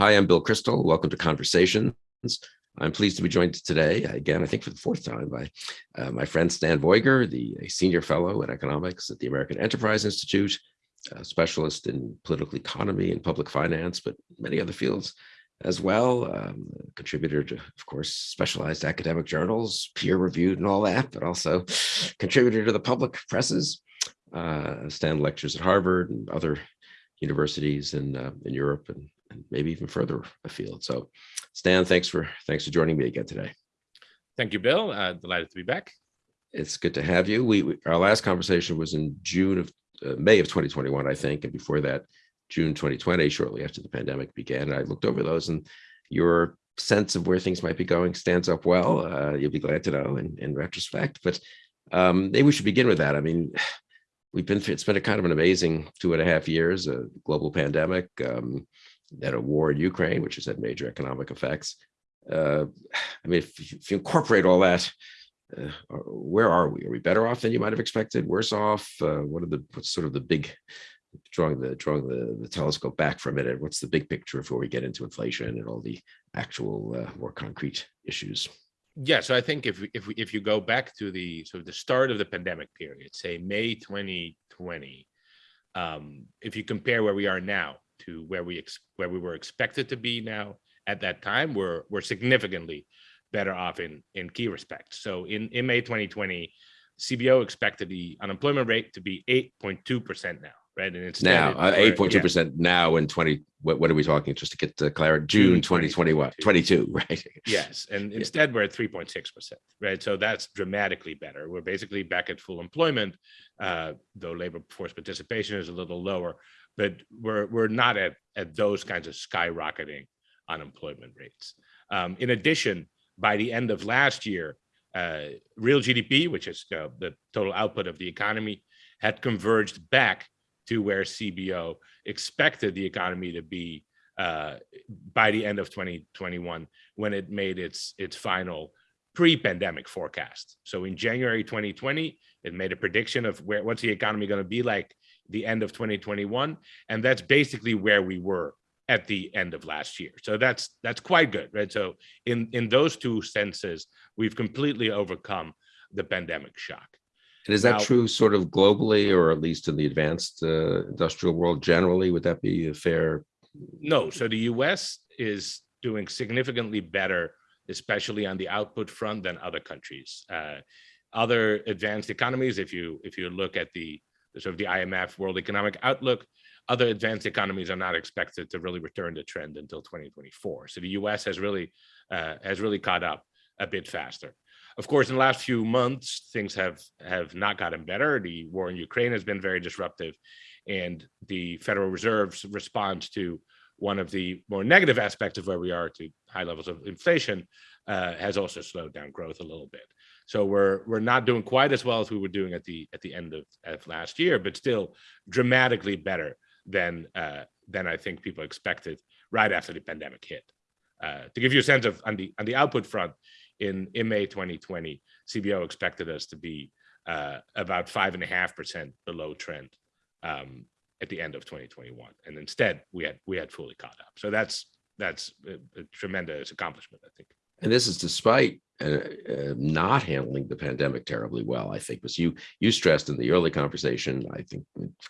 Hi, I'm Bill Kristol. Welcome to Conversations. I'm pleased to be joined today, again, I think for the fourth time, by uh, my friend Stan Veuger, the senior fellow in economics at the American Enterprise Institute, a specialist in political economy and public finance, but many other fields as well. Um, contributor to, of course, specialized academic journals, peer reviewed and all that, but also contributor to the public presses. Uh, Stan lectures at Harvard and other universities in, uh, in Europe and maybe even further afield. So Stan, thanks for thanks for joining me again today. Thank you, Bill. Uh, delighted to be back. It's good to have you. We, we our last conversation was in June of uh, May of 2021, I think, and before that, June 2020, shortly after the pandemic began. And I looked over those, and your sense of where things might be going stands up well. Uh, you'll be glad to know in, in retrospect. But um, maybe we should begin with that. I mean, we've been it's been a kind of an amazing two and a half years, a global pandemic. Um, that a war in Ukraine, which has had major economic effects. Uh, I mean, if, if, you incorporate all that, uh, where are we? Are we better off than you might have expected? Worse off? Uh, what are the what's sort of the big drawing the drawing the, the telescope back for a minute? What's the big picture before we get into inflation and all the actual uh, more concrete issues? Yeah, so I think if if if you go back to the sort of the start of the pandemic period, say May 2020, um, if you compare where we are now to where we where we were expected to be now at that time, we're we're significantly better off in in key respects. So in in May 2020, CBO expected the unemployment rate to be 8.2% now, right? And it's now 8.2% uh, yeah. now in 20 what, what are we talking? Just to get to clarity June 2021 22 right? Yes and instead we're at 3.6 percent right? So that's dramatically better. We're basically back at full employment uh, though labor force participation is a little lower but we're we're not at at those kinds of skyrocketing unemployment rates. Um, in addition, by the end of last year, uh, real GDP, which is uh, the total output of the economy, had converged back to where CBO expected the economy to be uh, by the end of 2021 when it made its its final pre-pandemic forecast. So in January 2020, it made a prediction of where what's the economy going to be like the end of 2021 and that's basically where we were at the end of last year. So that's that's quite good right? So in in those two senses we've completely overcome the pandemic shock and is that now, true sort of globally or at least in the advanced uh, industrial world generally would that be a fair no so the us is doing significantly better especially on the output front than other countries uh, other advanced economies if you if you look at the sort of the IMF World Economic Outlook, other advanced economies are not expected to really return to trend until 2024. So the US has really uh, has really caught up a bit faster. Of course, in the last few months, things have have not gotten better. The war in Ukraine has been very disruptive, and the Federal Reserve's response to one of the more negative aspects of where we are to high levels of inflation uh, has also slowed down growth a little bit. So we're we're not doing quite as well as we were doing at the at the end of, of last year, but still dramatically better than uh, than I think people expected right after the pandemic hit. Uh, to give you a sense of on the on the output front, in in May 2020, CBO expected us to be uh, about five and a half percent below trend um, at the end of 2021, and instead we had we had fully caught up. So that's that's a, a tremendous accomplishment, I think. And this is despite uh, uh, not handling the pandemic terribly well, I think, was you you stressed in the early conversation, I think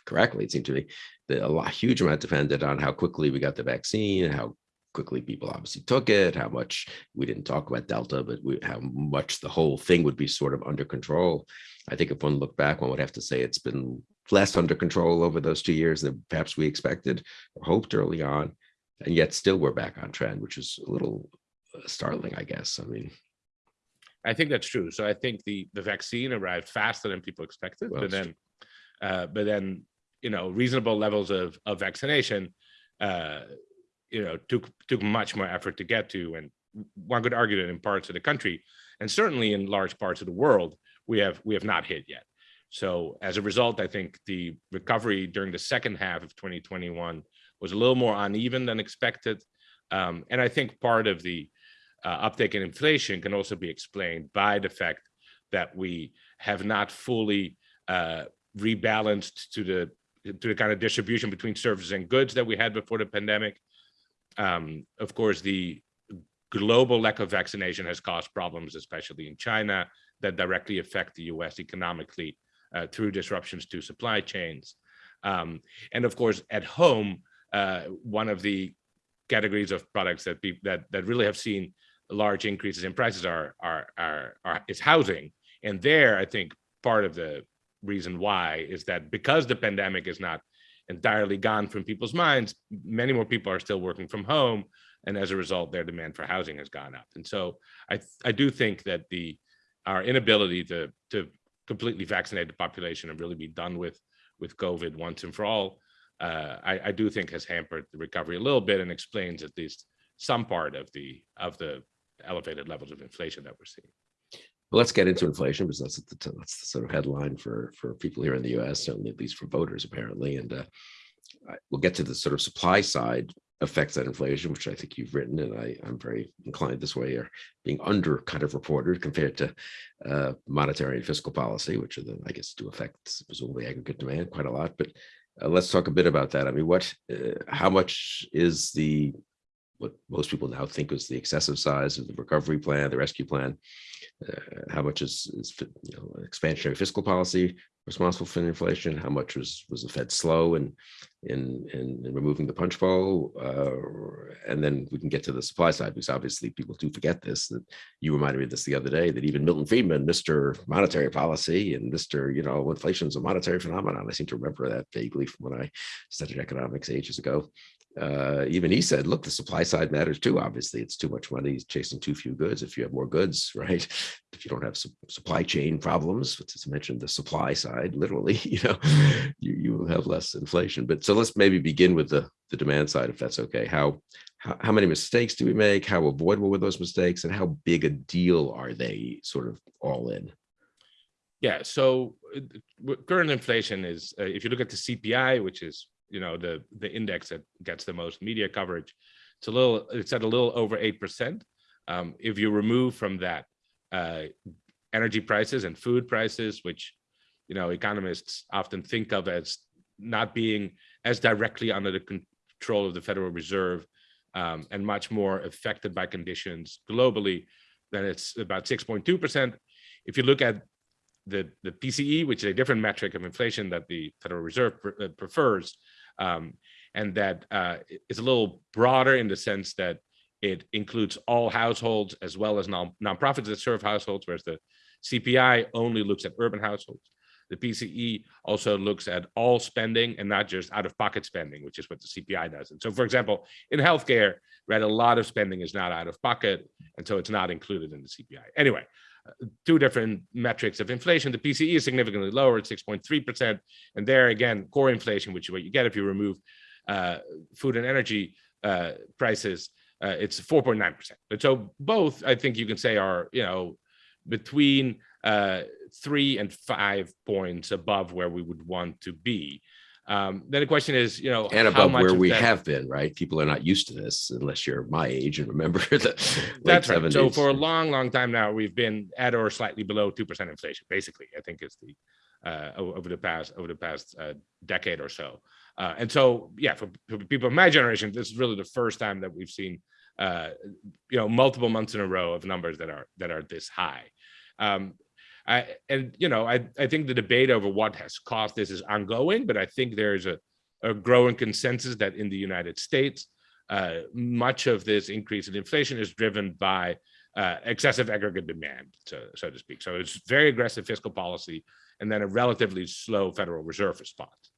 correctly, it seemed to me, that a lot, huge amount depended on how quickly we got the vaccine, and how quickly people obviously took it, how much we didn't talk about Delta, but we, how much the whole thing would be sort of under control. I think if one looked back, one would have to say it's been less under control over those two years than perhaps we expected or hoped early on. And yet still we're back on trend, which is a little startling, I guess. I mean, I think that's true. So I think the the vaccine arrived faster than people expected, well, but then, uh, but then you know reasonable levels of of vaccination, uh, you know, took took much more effort to get to, and one could argue that in parts of the country, and certainly in large parts of the world, we have we have not hit yet. So as a result, I think the recovery during the second half of 2021 was a little more uneven than expected, um, and I think part of the uh, uptake in inflation can also be explained by the fact that we have not fully uh, rebalanced to the to the kind of distribution between services and goods that we had before the pandemic. Um, of course, the global lack of vaccination has caused problems, especially in China, that directly affect the US economically uh, through disruptions to supply chains. Um, and of course, at home, uh, one of the categories of products that that that really have seen large increases in prices are are are, are is housing. And there, I think part of the reason why is that because the pandemic is not entirely gone from people's minds, many more people are still working from home, and as a result, their demand for housing has gone up. And so, I I do think that the our inability to to completely vaccinate the population and really be done with with COVID once and for all, uh, I, I do think has hampered the recovery a little bit and explains at least some part of the of the elevated levels of inflation that we're seeing. Well, let's get into inflation because that's the, that's the sort of headline for for people here in the U.S. Certainly, at least for voters, apparently. And uh, we'll get to the sort of supply side effects that inflation, which I think you've written, and I I'm very inclined this way, are being under kind of reported compared to uh, monetary and fiscal policy, which are the I guess do affect presumably aggregate demand quite a lot. But uh, let's talk a bit about that. I mean, what uh, how much is the what most people now think is the excessive size of the recovery plan, the rescue plan. Uh, how much is, is you know, expansionary fiscal policy responsible for inflation? How much was was the Fed slow in in in, in removing the punch bowl? Uh, and then we can get to the supply side because obviously people do forget this. That you reminded me of this the other day. That even Milton Friedman, Mister Monetary Policy, and Mister you know inflation is a monetary phenomenon. I seem to remember that vaguely from when I studied economics ages ago uh, even he said, look, the supply side matters too. Obviously, it's too much money chasing too few goods. If you have more goods, right? If you don't have su- supply chain problems, which is mentioned the supply side, literally, you know, you, you will have less inflation. But so let's maybe begin with the, the demand side, if that's okay. How, how, how many mistakes do we make? How avoidable were those mistakes? And how big a deal are they sort of all in? Yeah, so uh, current inflation is, uh, if you look at the CPI, which is, you know, the the index that gets the most media coverage, it's a little, it's at a little over eight percent. Um, if you remove from that uh, energy prices and food prices, which, you know, economists often think of as not being as directly under the control of the Federal Reserve um, and much more affected by conditions globally, then it's about 6.2%. If you look at the, the PCE, which is a different metric of inflation that the Federal Reserve pre- uh, prefers, um, and that uh, is a little broader in the sense that it includes all households as well as non nonprofits that serve households, whereas the CPI only looks at urban households. The PCE also looks at all spending and not just out of pocket spending, which is what the CPI does. And so, for example, in healthcare, right, a lot of spending is not out of pocket, and so it's not included in the CPI. Anyway, two different metrics of inflation. The PCE is significantly lower at 6.3%. And there again, core inflation, which is what you get if you remove uh, food and energy uh, prices, uh, it's 4.9%. And so both, I think you can say are, you know, between uh, three and five points above where we would want to be. Um, then the question is, you know, And how above much where we that- have been, right? People are not used to this unless you're my age and remember the late That's right. So for a long, long time now, we've been at or slightly below two percent inflation. Basically, I think it's the uh, over the past over the past uh, decade or so. Uh, and so, yeah, for, for people of my generation, this is really the first time that we've seen, uh, you know, multiple months in a row of numbers that are that are this high. Um, I, and you know, I I think the debate over what has caused this is ongoing, but I think there's a a growing consensus that in the United States, uh, much of this increase in inflation is driven by uh, excessive aggregate demand, so, so to speak. So it's very aggressive fiscal policy and then a relatively slow Federal Reserve response.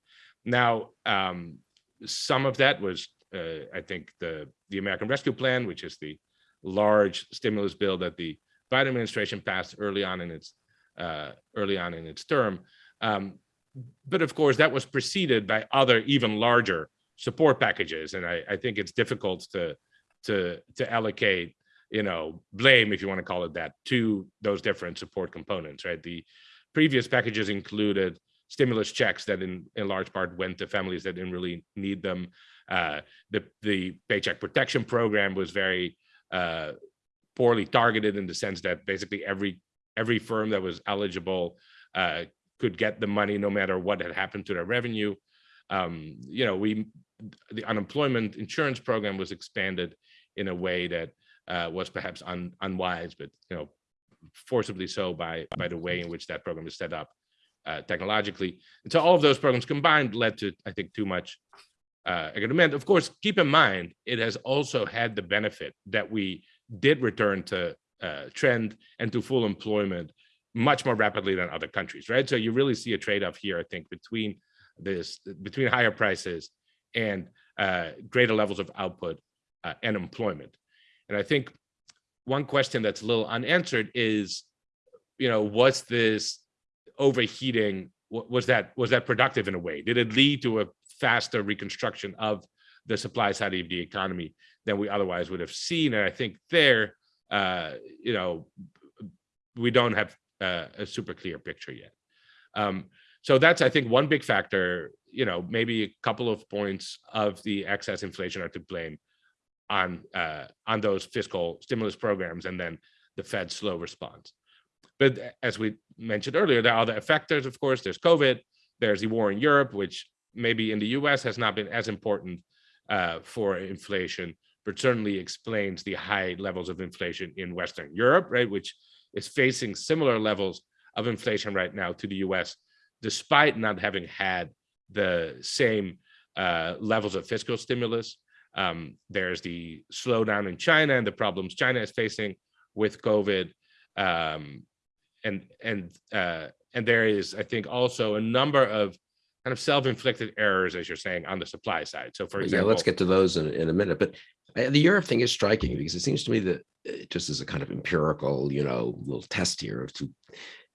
Now, um, some of that was, uh, I think, the, the American Rescue Plan, which is the large stimulus bill that the Biden administration passed early on in its early on in its term. Um, but of course, that was preceded by other even larger support packages, and I, I think it's difficult to to to allocate, you know, blame if you want to call it that, to those different support components. Right, the previous packages included stimulus checks that, in in large part, went to families that didn't really need them. Uh, the the Paycheck Protection Program was very uh, poorly targeted in the sense that basically every every firm that was eligible uh, could get the money no matter what had happened to their revenue. Um, you know, we the unemployment insurance program was expanded in a way that uh, was perhaps un, unwise, but you know, forcibly so by by the way in which that program is set up uh, technologically. And so all of those programs combined led to, I think, too much uh, demand. Of course, keep in mind, it has also had the benefit that we did return to uh, trend and to full employment much more rapidly than other countries, right? So you really see a trade-off here, I think, between this, between higher prices and uh, greater levels of output uh, and employment. And I think one question that's a little unanswered is, you know, was this overheating, was that was that productive in a way? Did it lead to a faster reconstruction of the supply side of the economy than we otherwise would have seen? And I think there, uh, you know, we don't have uh, a super clear picture yet. Um, so that's, I think, one big factor, you know, maybe a couple of points of the excess inflation are to blame on uh, on those fiscal stimulus programs and then the Fed's slow response. But as we mentioned earlier, there are other factors, of course, there's COVID, there's the war in Europe, which maybe in the US has not been as important uh, for inflation, but certainly explains the high levels of inflation in Western Europe, right, which is facing similar levels of inflation right now to the US, despite not having had the same uh, levels of fiscal stimulus. Um, there's the slowdown in China and the problems China is facing with COVID. Um, and and uh, and there is, I think, also a number of kind of self-inflicted errors, as you're saying, on the supply side. So, for example, yeah, let's get to those in, in a minute. But the Europe thing is striking because it seems to me that uh, just as a kind of empirical, you know, little test here of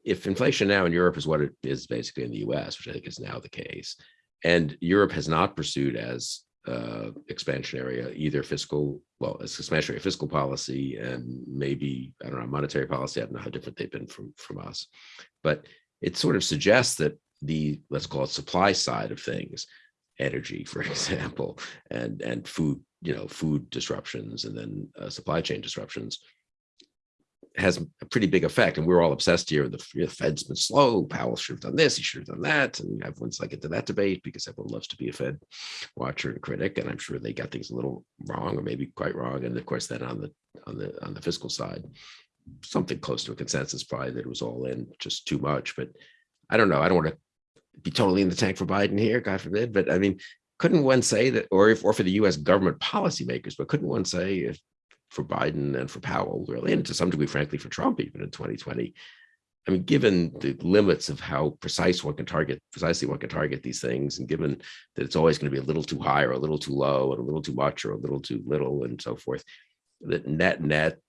if inflation now in Europe is what it is basically in the US, which I think is now the case, and Europe has not pursued as uh, expansionary, either fiscal, well, it's expansionary fiscal policy and maybe, I don't know, monetary policy. I don't know how different they've been from, from us, but it sort of suggests that the, let's call it supply side of things, energy, for example, and, and food, you know, food disruptions and then uh, supply chain disruptions has a pretty big effect. And we're all obsessed here. The, the Fed's been slow. Powell should have done this. He should have done that. And everyone's like get into that debate because everyone loves to be a Fed watcher and critic. And I'm sure they got things a little wrong or maybe quite wrong. And of course, then on the on the on the fiscal side, something close to a consensus probably that it was all in just too much. But I don't know. I don't want to be totally in the tank for Biden here, God forbid. But I mean, couldn't one say that, or if, or for the U.S. government policymakers, but couldn't one say if for Biden and for Powell, really, and to some degree, frankly, for Trump, even in 2020. I mean, given the limits of how precise one can target, precisely one can target these things, and given that it's always going to be a little too high or a little too low and a little too much or a little too little and so forth, that net net,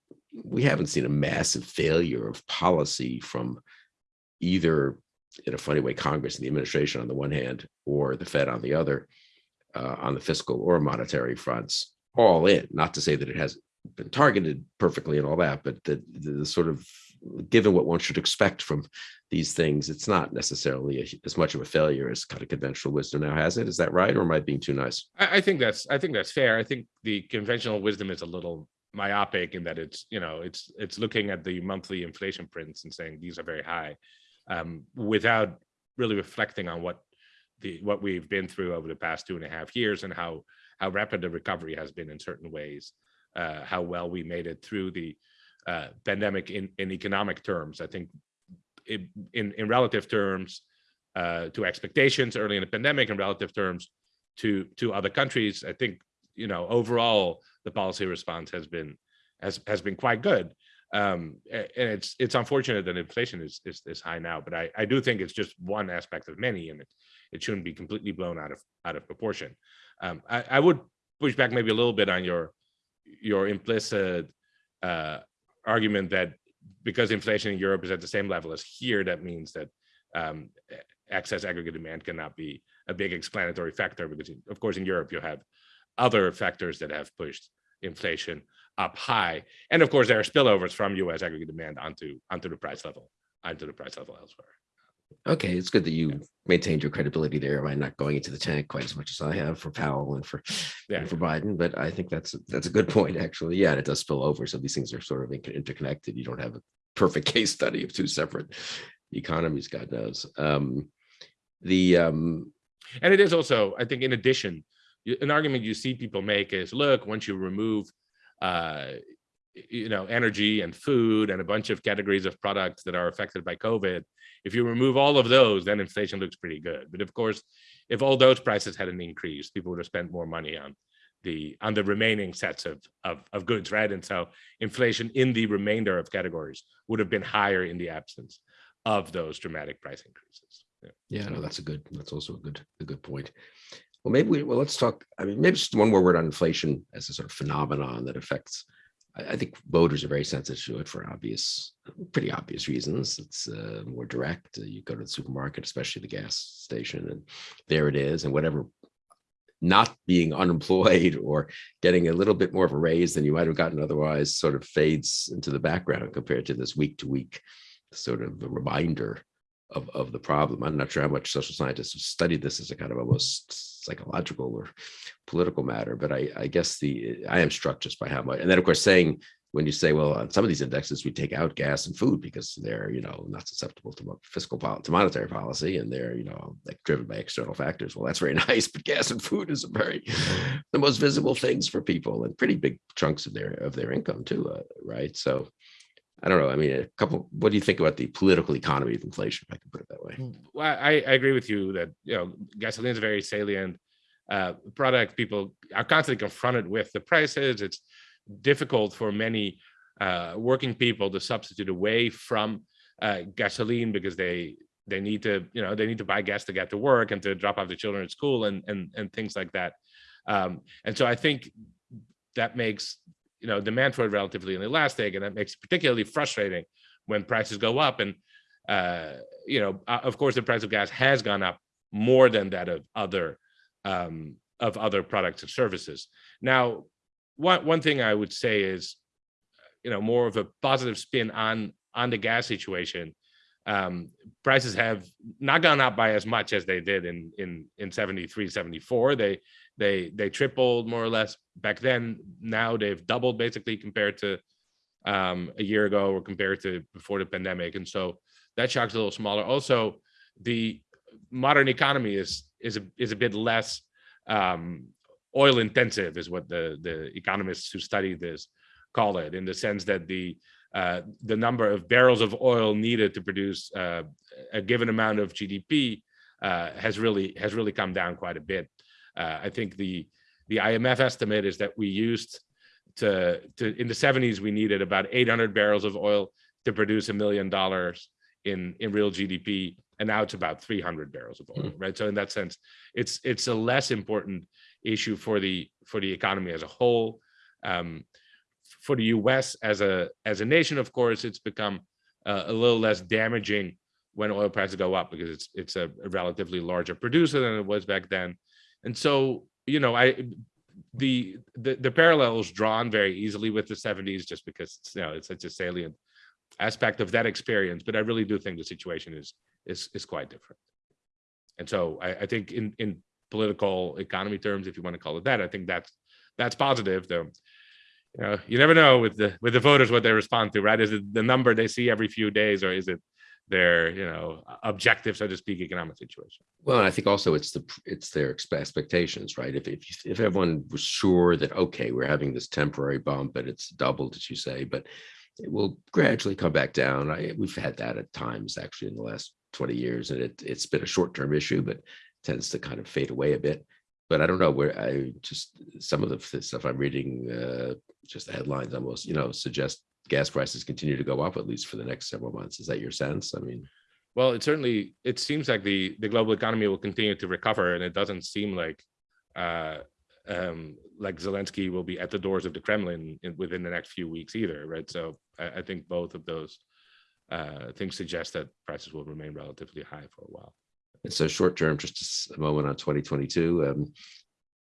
we haven't seen a massive failure of policy from either, in a funny way, Congress and the administration on the one hand, or the Fed on the other, uh, on the fiscal or monetary fronts, all in. Not to say that it has been targeted perfectly and all that, but the, the sort of given what one should expect from these things, it's not necessarily a, as much of a failure as kind of conventional wisdom now has it. Is that right, or am I being too nice? I, I think that's I think that's fair. I think the conventional wisdom is a little myopic in that it's you know it's it's looking at the monthly inflation prints and saying these are very high, um, without really reflecting on what the what we've been through over the past two and a half years and how how rapid the recovery has been in certain ways uh, how well we made it through the uh, pandemic in, in economic terms. I think it, in, in relative terms uh, to expectations early in the pandemic and relative terms to, to other countries, I think, you know, overall, the policy response has been has, has been quite good. Um, and it's it's unfortunate that inflation is, is, is high now, but I, I do think it's just one aspect of many, and it, it shouldn't be completely blown out of out of proportion. Um, I, I would push back maybe a little bit on your your implicit uh, argument that because inflation in Europe is at the same level as here, that means that um, excess aggregate demand cannot be a big explanatory factor because, of course, in Europe you have other factors that have pushed inflation up high, and of course there are spillovers from U.S. aggregate demand onto onto the price level, onto the price level elsewhere. Okay, it's good that you maintained your credibility there by not going into the tank quite as much as I have for Powell and for Yeah. and for Biden. But I think that's that's a good point, actually. Yeah, and it does spill over. So these things are sort of inter- interconnected. You don't have a perfect case study of two separate economies, God knows. Um, the um, And it is also, I think, in addition, an argument you see people make is, look, once you remove, uh, you know, energy and food and a bunch of categories of products that are affected by COVID, if you remove all of those, then inflation looks pretty good. But of course, if all those prices hadn't increased, people would have spent more money on the on the remaining sets of of, of goods, right? And so inflation in the remainder of categories would have been higher in the absence of those dramatic price increases. Yeah. Yeah, no, that's a good, that's also a good, a good point. Well, maybe we, well, let's talk, I mean, maybe just one more word on inflation as a sort of phenomenon that affects. I, think voters are very sensitive to it for obvious, pretty obvious reasons. It's uh, more direct. Uh, You go to the supermarket, especially the gas station, and there it is, and whatever. Not being unemployed or getting a little bit more of a raise than you might have gotten otherwise sort of fades into the background compared to this week to week sort of reminder of, of the problem. I'm not sure how much social scientists have studied this as a kind of almost psychological or political matter, but I, I guess the, I am struck just by how much, and then of course saying, when you say, well, on some of these indexes, we take out gas and food because they're, you know, not susceptible to fiscal, to monetary policy, and they're, you know, like driven by external factors. Well, that's very nice, but gas and food is a very, the most visible things for people and pretty big chunks of their, of their income too, uh, right? So I don't know. I mean, a couple, what do you think about the political economy of inflation, if I can put it that way? Well, I, I agree with you that, you know, gasoline is a very salient uh, product. People are constantly confronted with the prices. It's difficult for many uh, working people to substitute away from uh, gasoline because they they need to, you know, they need to buy gas to get to work and to drop off the children at school and and and things like that. Um, and so I think that makes you know demand for it relatively inelastic, and that makes it particularly frustrating when prices go up and uh, you know, uh, of course, the price of gas has gone up more than that of other um, of other products and services. Now, one one thing I would say is, you know, more of a positive spin on on the gas situation. Um, prices have not gone up by as much as they did in in in 73, 74. They they they tripled more or less back then. Now they've doubled basically compared to um, a year ago or compared to before the pandemic. And so that shock's a little smaller. Also, the modern economy is is a is a bit less um, oil intensive, is what the the economists who study this call it, in the sense that the uh, the number of barrels of oil needed to produce uh, a given amount of GDP uh, has really has really come down quite a bit. Uh, I think the the IMF estimate is that we used to to in the 70s we needed about 800 barrels of oil to produce a million dollars in in real GDP, and now it's about 300 barrels of oil, right? So in that sense, it's it's a less important issue for the for the economy as a whole. Um, for the U.S. as a as a nation, of course, it's become uh, a little less damaging when oil prices go up because it's it's a, a relatively larger producer than it was back then, and so you know I the the the parallel is drawn very easily with the 70s just because you know it's such a salient aspect of that experience but i really do think the situation is is is quite different. And so i, I think in in political economy terms if you want to call it that i think that's that's positive though you know you never know with the with the voters what they respond to right? Is it the number they see every few days or is it their you know objective so to speak economic situation Well, I think also it's the, it's their expectations, right? If, if, if everyone was sure that, okay, we're having this temporary bump and it's doubled, as you say, but it will gradually come back down. I, we've had that at times actually in the last twenty years and it, it's been a short-term issue, but tends to kind of fade away a bit. But I don't know where I just, some of the stuff I'm reading, uh, just the headlines almost, you know, suggest gas prices continue to go up at least for the next several months. Is that your sense? I mean, Well, it certainly it seems like the the global economy will continue to recover, and it doesn't seem like uh, um, like Zelensky will be at the doors of the Kremlin in, within the next few weeks either, right? So I, I think both of those uh, things suggest that prices will remain relatively high for a while. And so short term, just a moment on twenty twenty-two, um,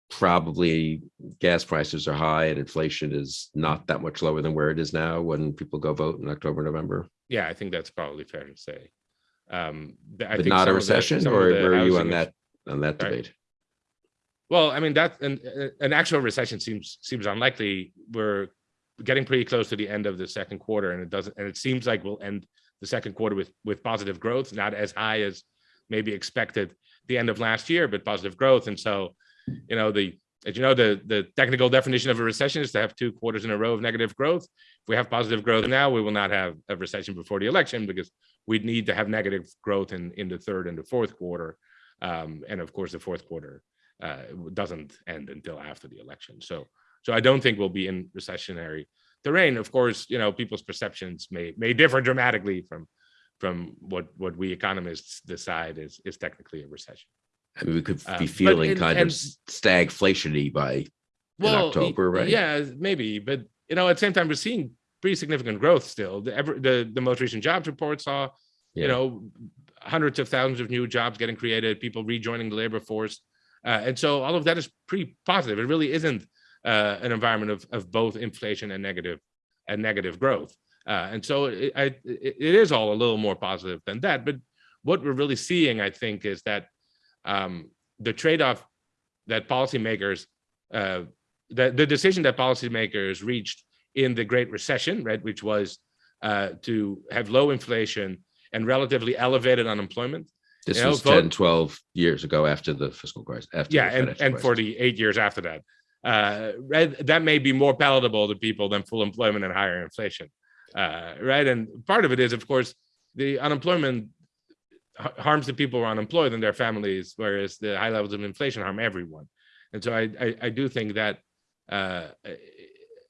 probably gas prices are high and inflation is not that much lower than where it is now when people go vote in October, November. Yeah, I think that's probably fair to say. Um, I But think not a of the- recession or where are you on that, on that Sorry? debate? Well, I mean that an an actual recession seems seems unlikely. We're getting pretty close to the end of the second quarter, and it doesn't. And it seems like we'll end the second quarter with with positive growth, not as high as maybe expected the end of last year, but positive growth. And so, you know, the as you know, the, the technical definition of a recession is to have two quarters in a row of negative growth. If we have positive growth now, we will not have a recession before the election because we'd need to have negative growth in, in the third and the fourth quarter. Um, and of course, the fourth quarter uh, doesn't end until after the election. So, so I don't think we'll be in recessionary terrain. Of course, you know, people's perceptions may may differ dramatically from from what what we economists decide is is technically a recession. I mean, we could be but feeling in- kind and- of stagflationy by October, right? Yeah, maybe, but you know, at the same time, we're seeing pretty significant growth still. The ever the, the most recent jobs report saw, Yeah. you know, hundreds of thousands of new jobs getting created, people rejoining the labor force, uh, and so all of that is pretty positive. It really isn't uh, an environment of of both inflation and negative and negative growth, uh, and so it, I, it it is all a little more positive than that. But what we're really seeing, I think, is that um, the trade-off that policymakers uh, the, the decision that policymakers reached in the Great Recession, right, which was uh, to have low inflation and relatively elevated unemployment. this You know, was vote- 10, 12 years ago after the fiscal crisis. After Yeah, the and, and crisis. the eight years after that. Uh, right, that may be more palatable to people than full employment and higher inflation. Uh, right, and part of it is, of course, the unemployment harms the people who are unemployed and their families, whereas the high levels of inflation harm everyone. And so I, I, I do think that, uh,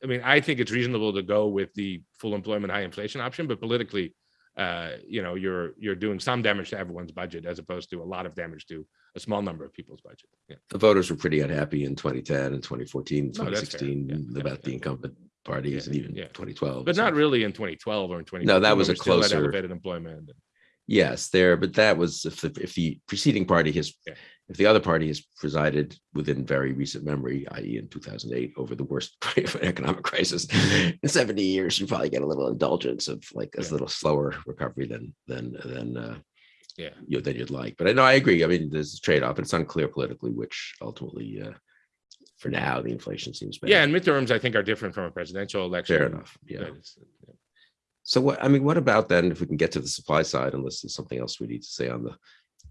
I mean, I think it's reasonable to go with the full employment, high inflation option, but politically, uh, you know, you're you're doing some damage to everyone's budget as opposed to a lot of damage to a small number of people's budget. Yeah. the voters were pretty unhappy in 2010 and 2014, No, that's 2016 Yeah, yeah, about the incumbent parties Yeah, and even yeah. 2012. But not really in 2012 or in 20. No, that was a closer- elevated employment. Yes, there, but that was if the, if the preceding party has, if the other party has presided within very recent memory, i.e. in 2008, over the worst economic crisis in 70 years, you probably get a little indulgence of like a Yeah. little slower recovery than, than, than, uh, Yeah. you know, than you'd like. But I know, I agree. I mean, there's a trade-off. It's unclear politically, which ultimately, uh, for now, the inflation seems better. Yeah, and midterms I think are different from a presidential election. Fair enough. Yeah. So what, I mean, what about then, if we can get to the supply side, unless there's something else we need to say on the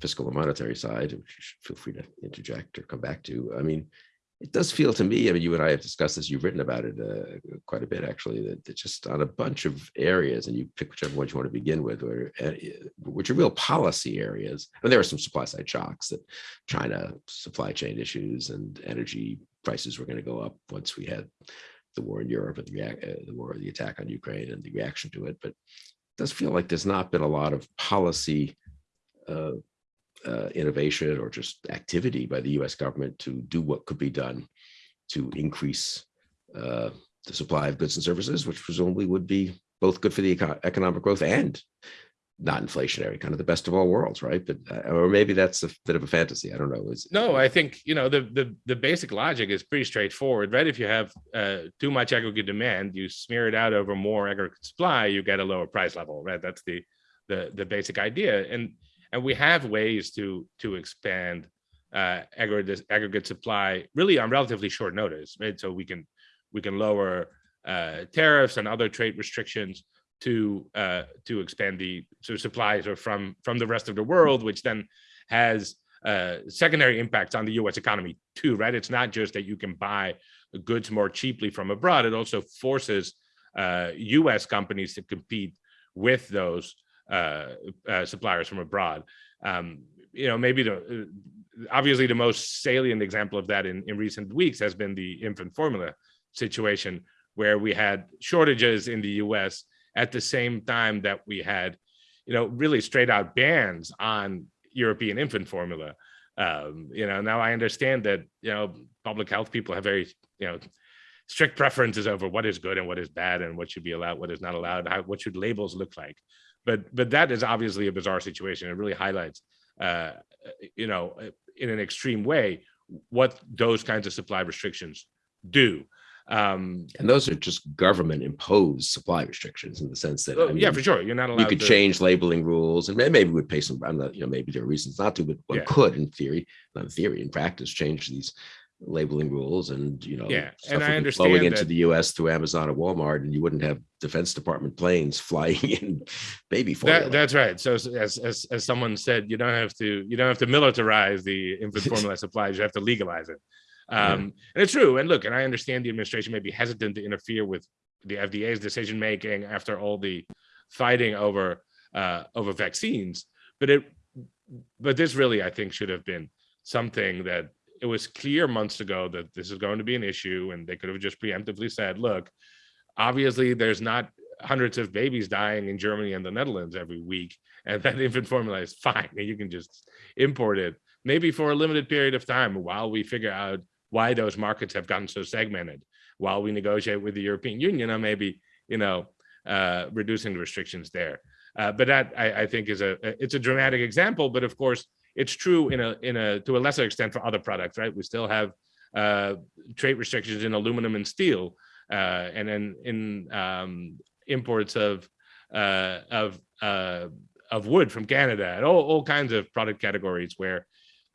fiscal and monetary side, which feel free to interject or come back to. I mean, it does feel to me, I mean, you and I have discussed this, you've written about it uh, quite a bit, actually, that that just on a bunch of areas, and you pick whichever ones you want to begin with, or uh, which are real policy areas. And there are some supply side shocks that China supply chain issues and energy prices were going to go up once we had the war in Europe and the uh, the war, the attack on Ukraine and the reaction to it. But it does feel like there's not been a lot of policy uh, uh, innovation or just activity by the U.S. government to do what could be done to increase uh, the supply of goods and services, which presumably would be both good for the eco- economic growth and not inflationary, kind of the best of all worlds, right? But uh, or maybe that's a bit of a fantasy. I don't know. Is No, I think you know the the the basic logic is pretty straightforward, right? If you have uh, too much aggregate demand, you smear it out over more aggregate supply, you get a lower price level, right? That's the the the basic idea, and and we have ways to to expand uh, aggregate aggregate supply really on relatively short notice, right? So we can we can lower uh, tariffs and other trade restrictions to uh, to expand the so supplies are from from the rest of the world, which then has uh, secondary impacts on the U.S. economy too, right? It's not just that you can buy goods more cheaply from abroad; it also forces uh, U.S. companies to compete with those uh, uh, suppliers from abroad. Um, you know, maybe the uh, obviously the most salient example of that in, in recent weeks has been the infant formula situation, where we had shortages in the U.S. at the same time that we had, you know, really straight out bans on European infant formula. Um, you know, now I understand that you know public health people have very you know strict preferences over what is good and what is bad and what should be allowed, what is not allowed, how, what should labels look like. But but that is obviously a bizarre situation. It really highlights, uh, you know, in an extreme way what those kinds of supply restrictions do. Um, and those are just government imposed supply restrictions in the sense that I oh, yeah, for sure, you're not allowed. you could to, change labeling rules and maybe we'd pay some, I'm not, you know, maybe there are reasons not to, but one Yeah. could in theory, not in theory, in practice, change these labeling rules and, you know, Yeah, and I be flowing into the US through Amazon or Walmart and you wouldn't have Defense Department planes flying in baby formula. That, that's right. So as, as as someone said, you don't have to you don't have to militarize the infant formula supplies. You have to legalize it. Yeah. Um, and it's true. And look, and I understand the administration may be hesitant to interfere with the FDA's decision making after all the fighting over uh, over vaccines. But it, but this really, I think, should have been something that it was clear months ago that this is going to be an issue, and they could have just preemptively said, "Look, obviously, there's not hundreds of babies dying in Germany and the Netherlands every week, and that infant formula is fine, and you can just import it, maybe for a limited period of time while we figure out why those markets have gotten so segmented, while we negotiate with the European Union on maybe you know uh, reducing the restrictions there." Uh, but that I, I think is a it's a dramatic example, but of course it's true in a in a to a lesser extent for other products, right? We still have uh, trade restrictions in aluminum and steel, uh, and then in um, imports of uh, of uh, of wood from Canada and all, all kinds of product categories where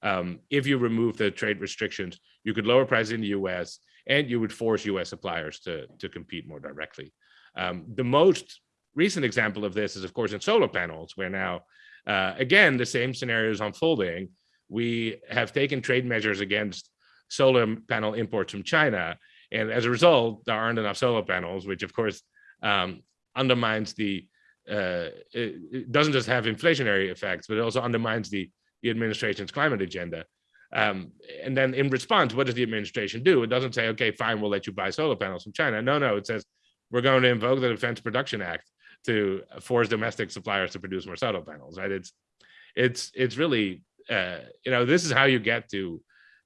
um, if you remove the trade restrictions, you could lower prices in the U.S. and you would force U.S. suppliers to to compete more directly. Um, the most recent example of this is, of course, in solar panels, where now, uh, again, the same scenario is unfolding. We have taken trade measures against solar panel imports from China. And as a result, there aren't enough solar panels, which of course um, undermines the, uh, it, doesn't just have inflationary effects, but it also undermines the, the administration's climate agenda. Um, and then in response, what does the administration do? It doesn't say, okay, fine, we'll let you buy solar panels from China. No, no, it says, we're going to invoke the Defense Production Act to force domestic suppliers to produce more solar panels, right? It's it's it's really uh, you know this is how you get to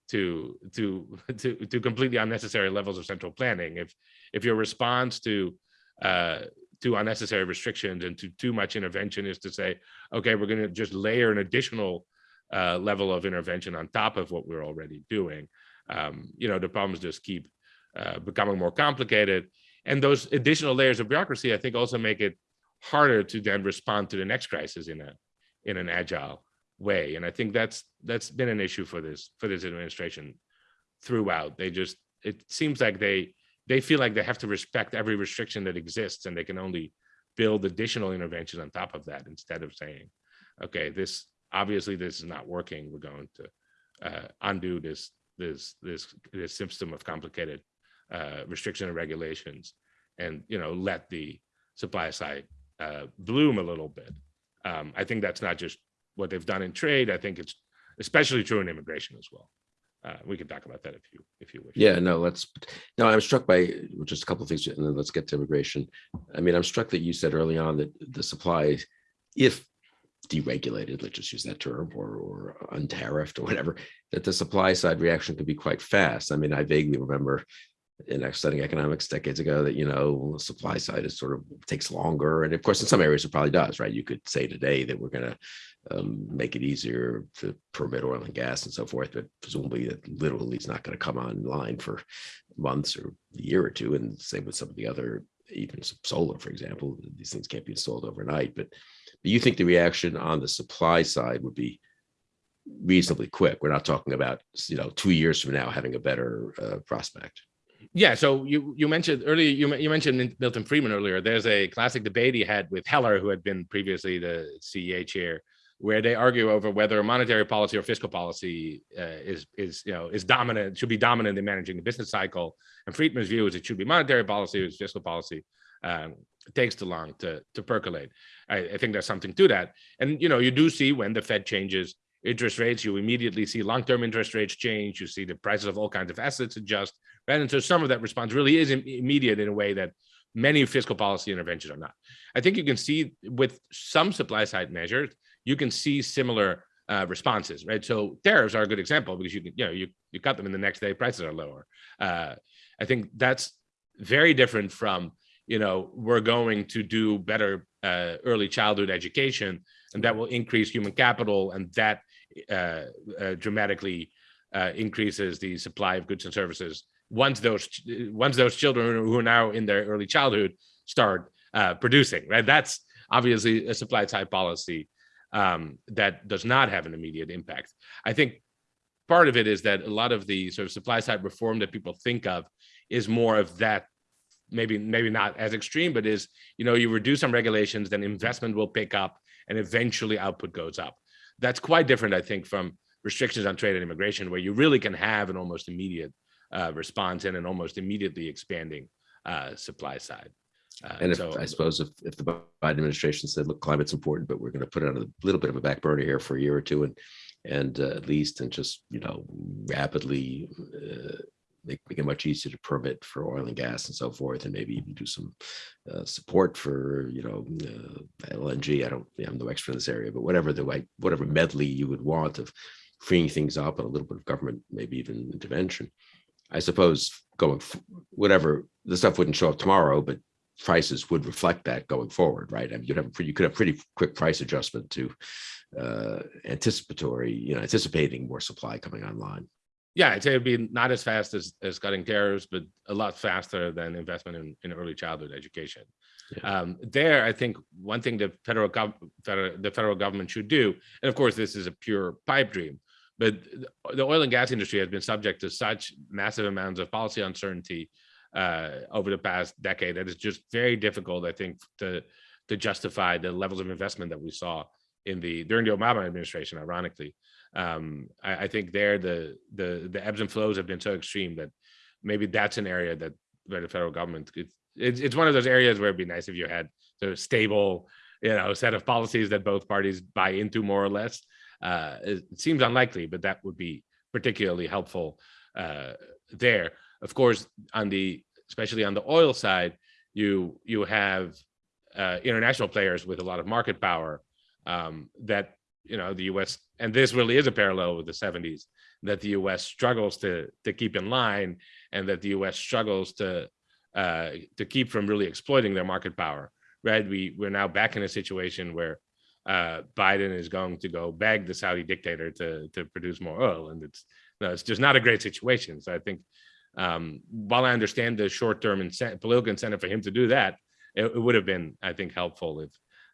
to to to to completely unnecessary levels of central planning. If if your response to uh, to unnecessary restrictions and to too much intervention is to say, okay, we're going to just layer an additional uh, level of intervention on top of what we're already doing. Um, you know, the problems just keep uh, becoming more complicated. And those additional layers of bureaucracy, I think, also make it harder to then respond to the next crisis in a in an agile way and i think that's that's been an issue for this for this administration throughout they just it seems like they they feel like they have to respect every restriction that exists and they can only build additional interventions on top of that instead of saying okay this obviously this is not working we're going to uh, undo this this this this system of complicated uh, restriction and regulations and you know let the supply side uh, bloom a little bit. Um, I think that's not just what they've done in trade. I think it's especially true in immigration as well. Uh, we can talk about that if you if you wish. Yeah, no, let's, no, I'm struck by just a couple of things and then let's get to immigration. I mean, I'm struck that you said early on that the supply, if deregulated, let's just use that term, or, or untariffed or whatever, that the supply side reaction could be quite fast. I mean, I vaguely remember in studying economics decades ago that, you know, the supply side is sort of takes longer. And of course, in some areas it probably does, right? You could say today that we're going to um, make it easier to permit oil and gas and so forth, but presumably that literally is not going to come online for months or a year or two. And same with some of the other, even solar, for example, these things can't be installed overnight. But, but you think the reaction on the supply side would be reasonably quick. We're not talking about, you know, two years from now having a better uh, prospect. Yeah, so you you mentioned earlier you you mentioned Milton Friedman earlier. There's a classic debate he had with Heller, who had been previously the CEA chair, where they argue over whether monetary policy or fiscal policy uh, is is you know is dominant should be dominant in managing the business cycle. And Friedman's view is it should be monetary policy, it's fiscal policy. Um, it takes too long to to percolate. I, I think there's something to that. And you know you do see when the Fed changes interest rates, you immediately see long-term interest rates change. You see the prices of all kinds of assets adjust, right? And so some of that response really is immediate in a way that many fiscal policy interventions are not. I think you can see with some supply side measures, you can see similar uh, responses, right? So tariffs are a good example because you can, you know, you, you cut them in the next day, prices are lower. Uh, I think that's very different from, you know, we're going to do better uh, early childhood education and that will increase human capital and that uh, uh, dramatically uh, increases the supply of goods and services once those once those children who are now in their early childhood start producing right that's obviously a supply side policy um, that does not have an immediate impact i think part of it is that a lot of the sort of supply side reform that people think of is more of that maybe maybe not as extreme but is you know you reduce some regulations then investment will pick up and eventually output goes up that's quite different, I think, from restrictions on trade and immigration, where you really can have an almost immediate uh, response and an almost immediately expanding uh, supply side. Uh, And if, so I suppose if, if the Biden administration said, look, climate's important, but we're going to put it on a little bit of a back burner here for a year or two and, and uh, at least, and just, you know, rapidly uh, make, make it much easier to permit for oil and gas and so forth, and maybe even do some uh, support for, you know, uh, LNG. I don't, I'm no expert in this area, but whatever the whatever medley you would want of freeing things up and a little bit of government, maybe even intervention. I suppose going, whatever, the stuff wouldn't show up tomorrow, but prices would reflect that going forward, right? I mean, you'd have, a pretty- you could have pretty quick price adjustment to uh, anticipatory, you know, anticipating more supply coming online. Yeah, I'd say it'd be not as fast as, as cutting tariffs, but a lot faster than investment in, in early childhood education. Yeah. Um, there, I think one thing the federal, gov- federal, the federal government should do, and of course, this is a pure pipe dream, but the- the oil and gas industry has been subject to such massive amounts of policy uncertainty uh, over the past decade that is just very difficult, I think, to to justify the levels of investment that we saw in the during the Obama administration, ironically. Um I, I think there the the the ebbs and flows have been so extreme that maybe that's an area that where the federal government could it's, it's one of those areas where it'd be nice if you had sort of stable you know set of policies that both parties buy into more or less. Uh it, it seems unlikely but that would be particularly helpful uh there of course on the especially on the oil side you you have uh international players with a lot of market power um that you know the US and this really is a parallel with the 70s that the US struggles to to keep in line and that the US struggles to uh to keep from really exploiting their market power right? We we're now back in a situation where uh Biden is going to go beg the Saudi dictator to to produce more oil and it's no it's just not a great situation. So I think um while I understand the short-term incentive political incentive for him to do that it, it would have been I think helpful if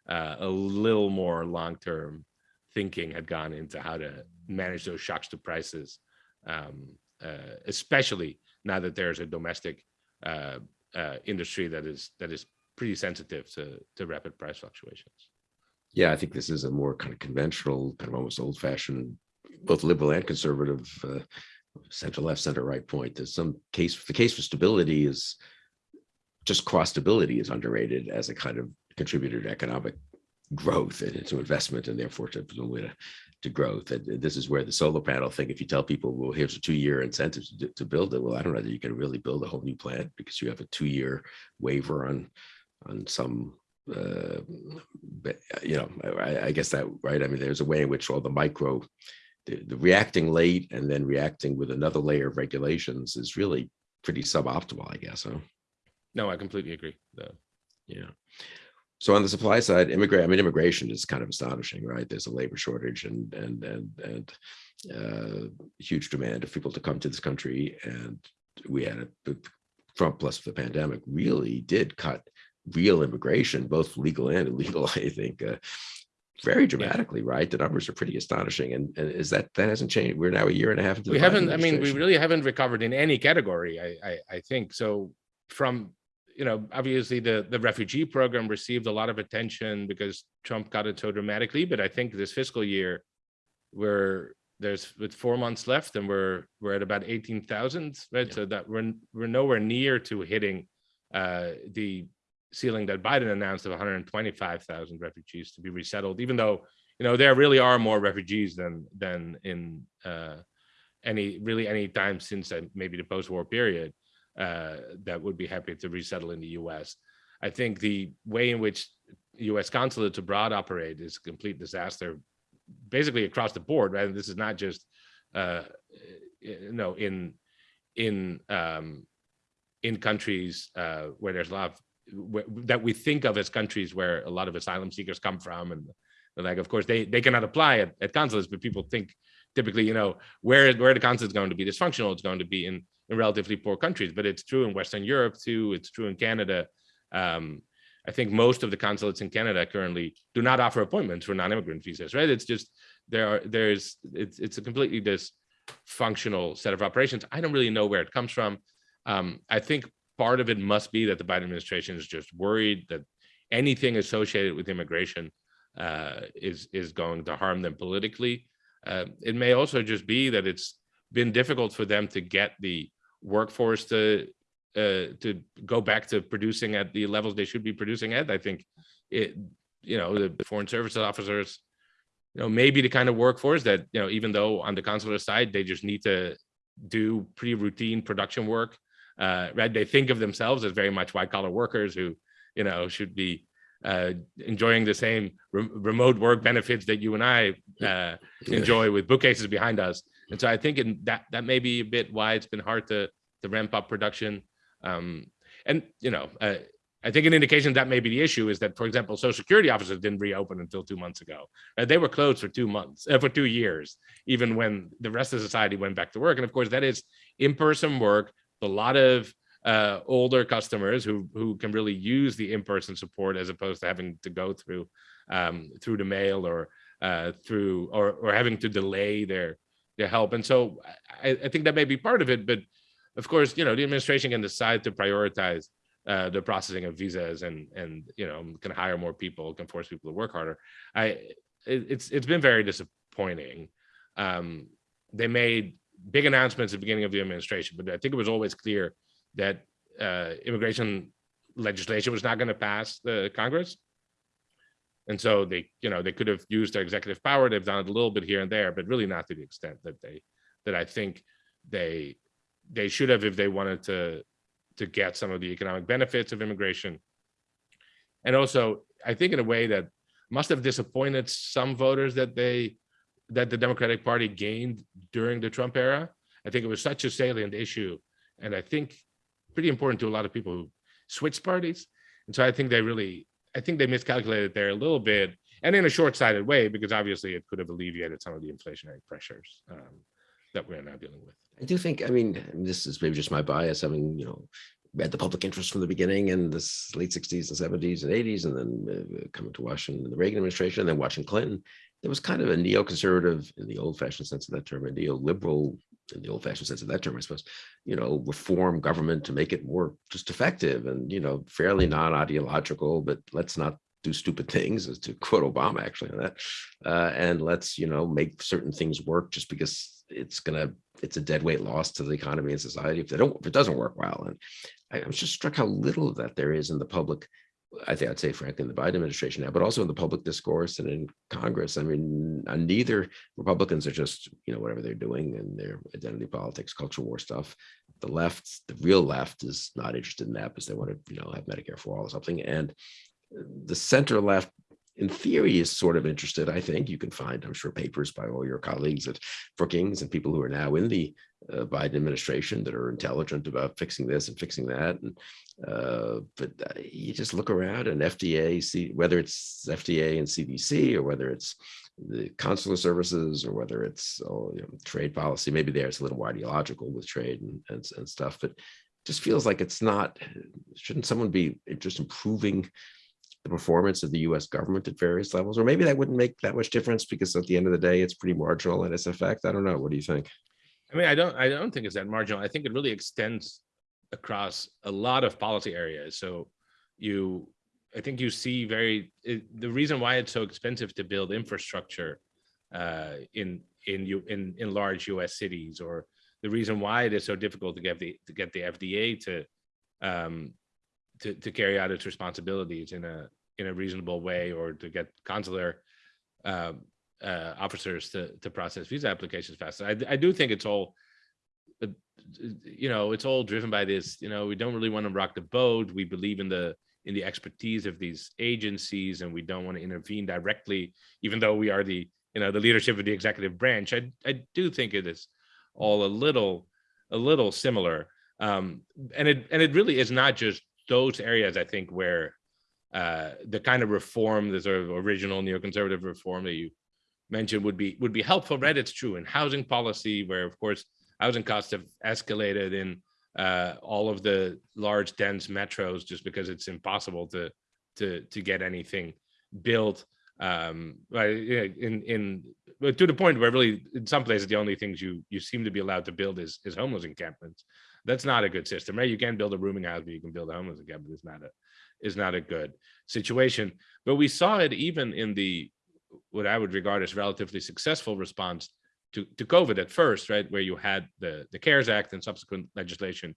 uh, a little more long-term thinking had gone into how to manage those shocks to prices, um, uh, especially now that there's a domestic uh, uh, industry that is that is pretty sensitive to to rapid price fluctuations. Yeah, I think this is a more kind of conventional, kind of almost old fashioned, both liberal and conservative, uh, center left, center right point. There's some case, the case for stability is just cost stability is underrated as a kind of contributor to economic growth and to investment and therefore to to, to growth. And this is where the solar panel thing, if you tell people, well, here's a two-year incentive to, to build it, well, I don't know that you can really build a whole new plant because you have a two-year waiver on on some uh, but you know, I, I guess that right. I mean, there's a way in which all the micro, the, the reacting late and then reacting with another layer of regulations is really pretty suboptimal, I guess. Huh? No, I completely agree. The, Yeah. So on the supply side, immigrant, I mean, immigration is kind of astonishing, right? There's a labor shortage and and and and uh, huge demand of people to come to this country, and we had a Trump plus the pandemic really did cut real immigration, both legal and illegal. I think uh, very dramatically, right? The numbers are pretty astonishing, and, and is that that hasn't changed? We're now a year and a half into. we haven't. I mean, we really haven't recovered in any category. I I, I think so. From you know, obviously the the refugee program received a lot of attention because Trump got it so dramatically. But I think this fiscal year, we're there's with four months left, and we're we're at about eighteen thousand, right? Yeah. So that we're we're nowhere near to hitting uh, the ceiling that Biden announced of 125,000 refugees to be resettled. Even though you know there really are more refugees than than in uh, any really any time since uh, maybe the post-war period uh, that would be happy to resettle in the U.S. I think the way in which U.S. consulates abroad operate is a complete disaster, basically across the board. Right, and this is not just uh, you know in in um, in countries uh, where there's a lot of that we think of as countries where a lot of asylum seekers come from, and like of course they they cannot apply at, at consulates, but people think typically you know where where the consulate's going to be dysfunctional, it's going to be in in relatively poor countries, but it's true in Western Europe too. It's true in Canada. Um, I think most of the consulates in Canada currently do not offer appointments for non-immigrant visas, right? It's just there are there's it's it's a completely dysfunctional set of operations. I don't really know where it comes from. Um, I think part of it must be that the Biden administration is just worried that anything associated with immigration uh, is is going to harm them politically. uh, it may also just be that it's been difficult for them to get the workforce to uh, to go back to producing at the levels they should be producing at. I think it, you know, the foreign services officers, you know, maybe the kind of workforce that, you know, even though on the consular side, they just need to do pretty routine production work, uh, right? They think of themselves as very much white collar workers who, you know, should be uh, enjoying the same re remote work benefits that you and I uh, enjoy with bookcases behind us. And so I think in that that may be a bit why it's been hard to to ramp up production. Um, and you know, uh, I think an indication that may be the issue is that, for example, Social Security offices didn't reopen until two months ago. They were closed for two months, uh, for two years, even when the rest of society went back to work. And of course, that is in-person work. A lot of uh, older customers who who can really use the in-person support as opposed to having to go through um, through the mail or uh, through or or having to delay their their help. And so I, I think that may be part of it, but of course, you know, the administration can decide to prioritize uh, the processing of visas and and you know can hire more people, can force people to work harder. I it, it's it's been very disappointing. Um, they made big announcements at the beginning of the administration, but I think it was always clear that uh, immigration legislation was not going to pass the Congress. And so they, you know, they could have used their executive power. They've done it a little bit here and there, but really not to the extent that they, that I think they they should have if they wanted to to get some of the economic benefits of immigration. And also, I think in a way that must have disappointed some voters that they that the Democratic Party gained during the Trump era. I think it was such a salient issue, and I think pretty important to a lot of people who switched parties. And so I think they really, I think they miscalculated there a little bit, and in a short-sighted way, because obviously it could have alleviated some of the inflationary pressures um, that we're now dealing with. I do think, I mean, this is maybe just my bias, having, you know, read the public interest from the beginning in the late 60s and 70s and 80s, and then uh, coming to Washington, the Reagan administration, and then watching Clinton, there was kind of a neoconservative in the old fashioned sense of that term, a neoliberal in the old fashioned sense of that term, I suppose, you know, reform government to make it more just effective and, you know, fairly non-ideological, but let's not do stupid things as to quote Obama actually on that. Uh, and let's, you know, make certain things work just because it's gonna, it's a dead weight loss to the economy and society if they don't, if it doesn't work well. And I, I'm just struck how little of that there is in the public I think I'd say frankly in the Biden administration now, but also in the public discourse and in Congress. I mean, neither Republicans are just, you know, whatever they're doing and their identity politics, culture war stuff. The left, the real left is not interested in that because they want to, you know, have Medicare for all or something. And the center left in theory is sort of interested. I think you can find, I'm sure, papers by all your colleagues at Brookings and people who are now in the uh, Biden administration that are intelligent about fixing this and fixing that. And uh, but uh, you just look around and FDA, see whether it's FDA and CDC or whether it's the consular services or whether it's oh, you know, trade policy. Maybe there it's a little more ideological with trade and, and, and stuff, but just feels like it's not. Shouldn't someone be just improving? The performance of the US government at various levels, or maybe that wouldn't make that much difference because at the end of the day, it's pretty marginal in its effect. I don't know. What do you think? I mean, I don't, I don't think it's that marginal. I think it really extends across a lot of policy areas. So you, I think you see very, it, the reason why it's so expensive to build infrastructure uh, in, in, you, in, in large US cities, or the reason why it is so difficult to get the, to get the FDA to, um, to, to carry out its responsibilities in a in a reasonable way or to get consular uh, uh, officers to to process visa applications faster. I, I do think it's all uh, you know it's all driven by this you know we don't really want to rock the boat. We believe in the in the expertise of these agencies and we don't want to intervene directly even though we are the you know the leadership of the executive branch. I i do think it is all a little a little similar. Um and it and it really is not just those areas, I think, where uh, the kind of reform, the sort of original neoconservative reform that you mentioned would be would be helpful. Right, it's true in housing policy, where of course housing costs have escalated in uh, all of the large dense metros just because it's impossible to to to get anything built. Um, in in to the point where really in some places the only things you you seem to be allowed to build is is homeless encampments that's not a good system, right? You can build a rooming house, but you can build a homeless encampment. It's not a is not a good situation. But we saw it even in the what I would regard as relatively successful response to, to COVID at first, right, where you had the, the CARES Act and subsequent legislation,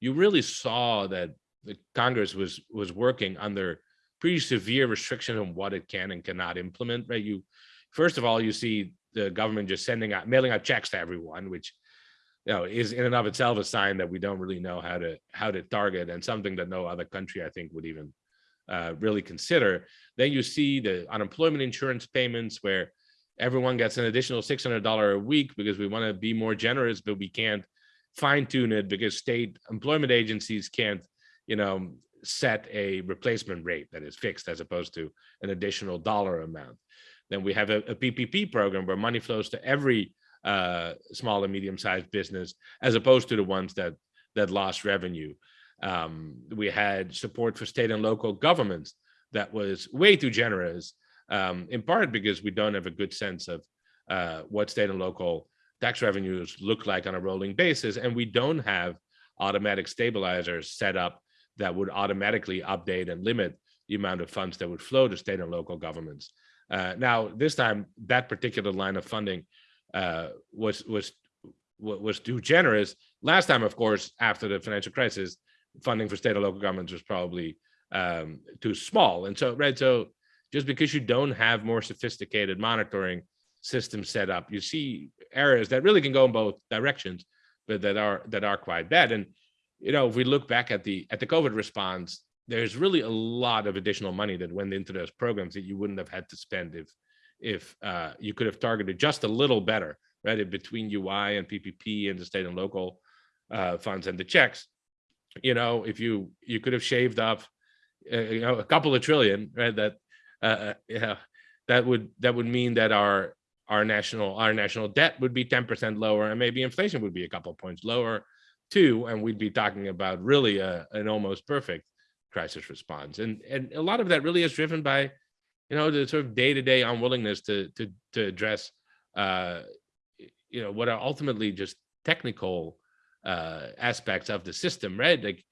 you really saw that the Congress was, was working under pretty severe restriction on what it can and cannot implement, right? You, first of all, you see the government just sending out, mailing out checks to everyone, which you know, is in and of itself a sign that we don't really know how to how to target and something that no other country I think would even uh, really consider. Then you see the unemployment insurance payments where everyone gets an additional $600 a week because we want to be more generous, but we can't fine tune it because state employment agencies can't, you know, set a replacement rate that is fixed as opposed to an additional dollar amount. Then we have a, a PPP program where money flows to every uh, small and medium-sized business, as opposed to the ones that that lost revenue. Um, we had support for state and local governments that was way too generous, um, in part because we don't have a good sense of uh, what state and local tax revenues look like on a rolling basis, and we don't have automatic stabilizers set up that would automatically update and limit the amount of funds that would flow to state and local governments. Uh, now, this time, that particular line of funding uh, was was was too generous. Last time, of course, after the financial crisis, funding for state and local governments was probably um, too small. And so, right, so just because you don't have more sophisticated monitoring systems set up, you see areas that really can go in both directions, but that are that are quite bad. And you know, if we look back at the at the COVID response, there's really a lot of additional money that went into those programs that you wouldn't have had to spend if if uh, you could have targeted just a little better, right, between UI and PPP and the state and local uh, funds and the checks. You know, if you you could have shaved off, uh, you know, a couple of trillion, right? That uh, yeah, that would that would mean that our our national our national debt would be 10% lower, and maybe inflation would be a couple of points lower too, and we'd be talking about really a, an almost perfect crisis response. And and a lot of that really is driven by you know, the sort of day-to-day unwillingness to to to address uh you know what are ultimately just technical uh aspects of the system, right? Like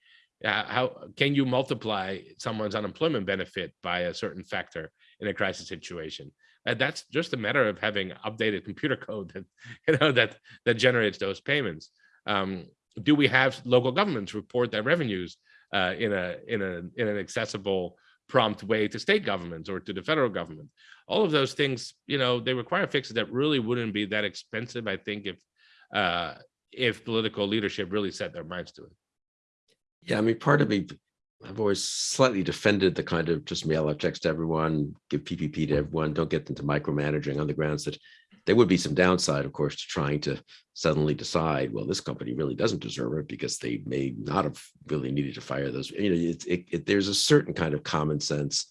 how can you multiply someone's unemployment benefit by a certain factor in a crisis situation? That's just a matter of having updated computer code that you know that that generates those payments. Um, do we have local governments report their revenues uh, in a in a in an accessible prompt way to state governments or to the federal government. All of those things, you know, they require fixes that really wouldn't be that expensive, I think, if uh, if political leadership really set their minds to it. Yeah, I mean, part of me, I've always slightly defended the kind of just mail out checks to everyone, give PPP to everyone, don't get into micromanaging on the grounds that there would be some downside, of course, to trying to suddenly decide, well, this company really doesn't deserve it because they may not have really needed to fire those. You know, it, it, it, there's a certain kind of common sense.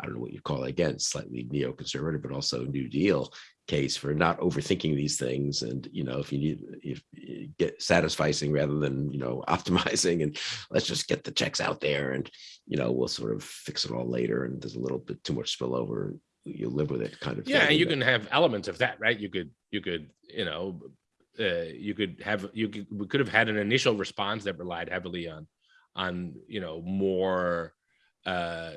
I don't know what you call it again, slightly neoconservative, but also New Deal case for not overthinking these things. And, you know, if you need, if you get satisficing rather than, you know, optimizing and let's just get the checks out there and, you know, we'll sort of fix it all later. And there's a little bit too much spillover you live with it kind of yeah thing. you can have elements of that right you could you could you know uh, you could have you could we could have had an initial response that relied heavily on on you know more uh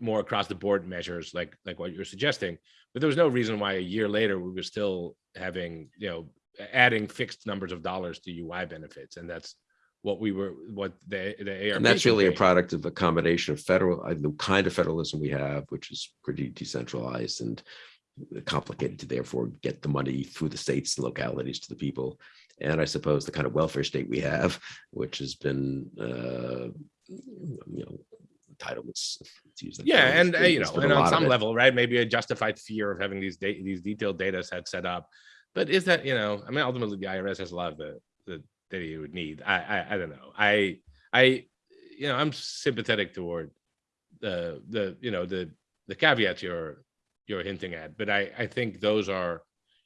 more across the board measures like like what you're suggesting but there was no reason why a year later we were still having you know adding fixed numbers of dollars to ui benefits and that's what we were what the the ARP And that's really a product of a combination of federal, uh, the kind of federalism we have, which is pretty decentralized and complicated to therefore get the money through the states and localities to the people. And I suppose the kind of welfare state we have, which has been, uh, you know, entitlements. to use that Yeah, and uh, you know, and on some level, right? Maybe a justified fear of having these data, these detailed data sets set up. But is that you know, I mean, ultimately, the IRS has a lot of the the he would need. I I, I don't know. I I you know, I'm sympathetic toward the the you know the the caveats you're you're hinting at, but I I think those are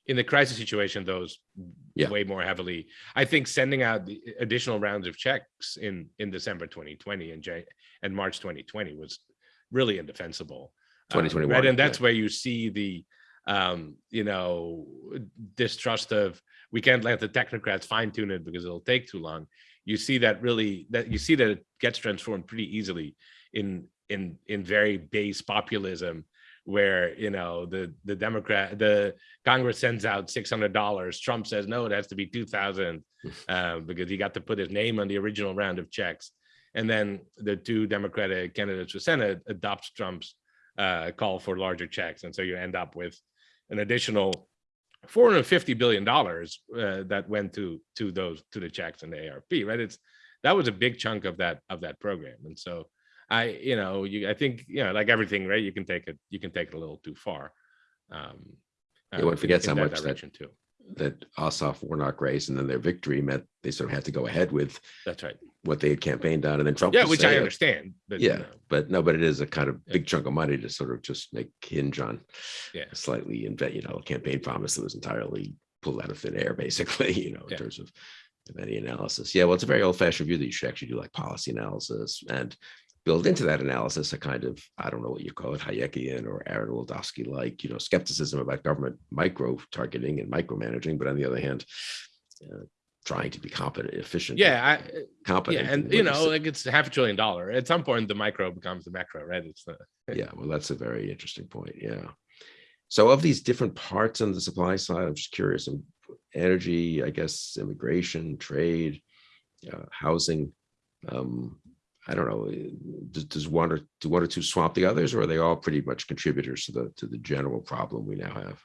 in the crisis situation those Yeah. way more heavily. I think sending out the additional rounds of checks in in December 2020 and Jan and March 2020 was really indefensible. Um, 2021, right, and yeah. that's where you see the um, you know distrust of we can't let the technocrats fine tune it because it'll take too long. You see that really that you see that it gets transformed pretty easily in in in very base populism where you know the the Democrat the Congress sends out six hundred dollars. Trump says no, it has to be two thousand uh, because he got to put his name on the original round of checks. And then the two Democratic candidates for Senate adopts Trump's uh, call for larger checks, and so you end up with an additional 450 billion dollars uh, that went to to those to the checks and the ARP, right? It's that was a big chunk of that of that program, and so I, you know, you I think you know, like everything, right? You can take it, you can take it a little too far. Um, Yeah, one in- forgets in how much that- too. That Ossoff Warnock race and then their victory meant they sort of had to go ahead with That's right. what they had campaigned on and then Trump. Yeah, which I uh, understand. But Yeah, know, but no, but it is a kind of Yeah. big chunk of money to sort of just make hinge on. Yeah. Slightly invent, you know, a campaign promise that was entirely pulled out of thin air, basically, you know, in Yeah. terms of of any analysis. Yeah, well, it's a very old fashioned view that you should actually do like policy analysis and build into that analysis a kind of, I don't know what you call it, Hayekian or Aaron Wildavsky like, you know, skepticism about government micro targeting and micromanaging, but on the other hand, uh, trying to be competent, efficient. yeah, I, competent. yeah, and you know, like it's half a trillion dollar. At some point, the micro becomes the macro, right? It's the Yeah, well, that's a very interesting point. Yeah. So of these different parts on the supply side, I'm just curious, energy, I guess, immigration, trade, uh, housing. Um, I don't know, does, does one or do one or two swamp the others, or are they all pretty much contributors to the to the general problem we now have?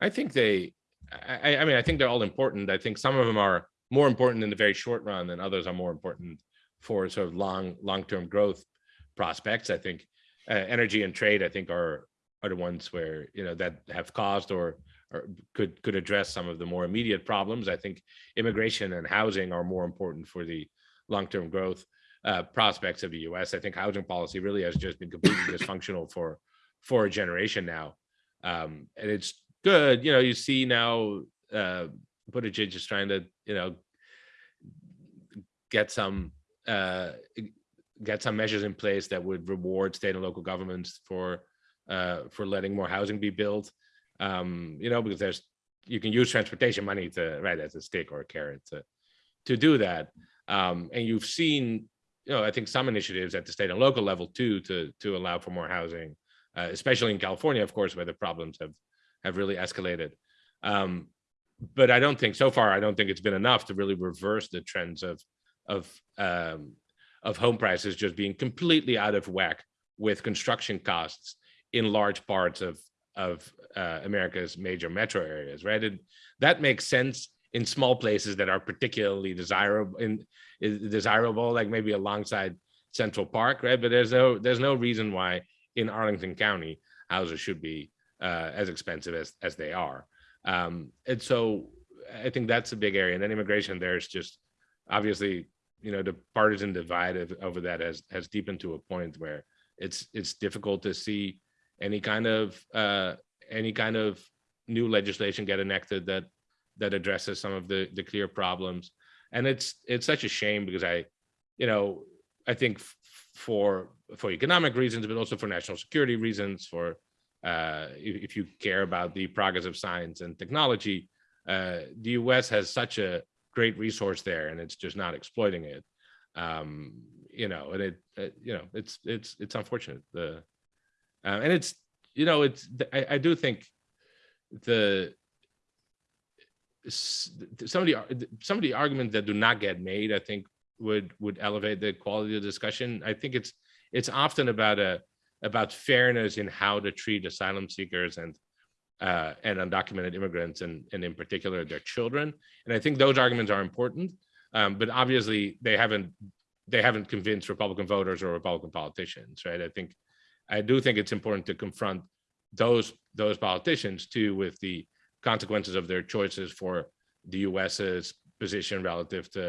I think they, I, I- mean, I think they're all important. I think some of them are more important in the very short run than others are more important for sort of long, long-term growth prospects. I think uh, energy and trade, I think are, are the ones where, you know, that have caused or, or could, could address some of the more immediate problems. I think immigration and housing are more important for the long-term growth uh, prospects of the US. I think housing policy really has just been completely dysfunctional for, for a generation now. Um, and it's good. You know, you see now uh Buttigieg is trying to, you know, get some uh get some measures in place that would reward state and local governments for uh for letting more housing be built. Um, you know, because there's you can use transportation money to right as a stick or a carrot to to do that. Um, and you've seen, you know, I think some initiatives at the state and local level too to to allow for more housing, uh, especially in California, of course, where the problems have have really escalated. Um, but I don't think so far, I don't think it's been enough to really reverse the trends of of um, of home prices just being completely out of whack with construction costs in large parts of of uh, America's major metro areas, right? That makes sense in small places that are particularly desirable in desirable, like maybe alongside Central Park, right? But there's no there's no reason why in Arlington County houses should be uh, as expensive as as they are. Um, and so I think that's a big area. And then immigration, there's just obviously, you know, the partisan divide of, over that has has deepened to a point where it's it's difficult to see any kind of uh, any kind of new legislation get enacted that that addresses some of the the clear problems. And it's it's such a shame because I, you know, I think for for economic reasons, but also for national security reasons, for uh, if, if you care about the progress of science and technology, uh, the U.S. has such a great resource there, and it's just not exploiting it. Um, you know, and it, uh, you know, it's it's it's unfortunate. The uh, and it's you know, it's I, I do think the some of the some of the arguments that do not get made, I think would would elevate the quality of discussion. I think it's it's often about a about fairness in how to treat asylum seekers and uh, and undocumented immigrants and and in particular their children. And I think those arguments are important, um, but obviously they haven't they haven't convinced Republican voters or Republican politicians, right? I think I do think it's important to confront those those politicians too with the consequences of their choices for the US's position relative to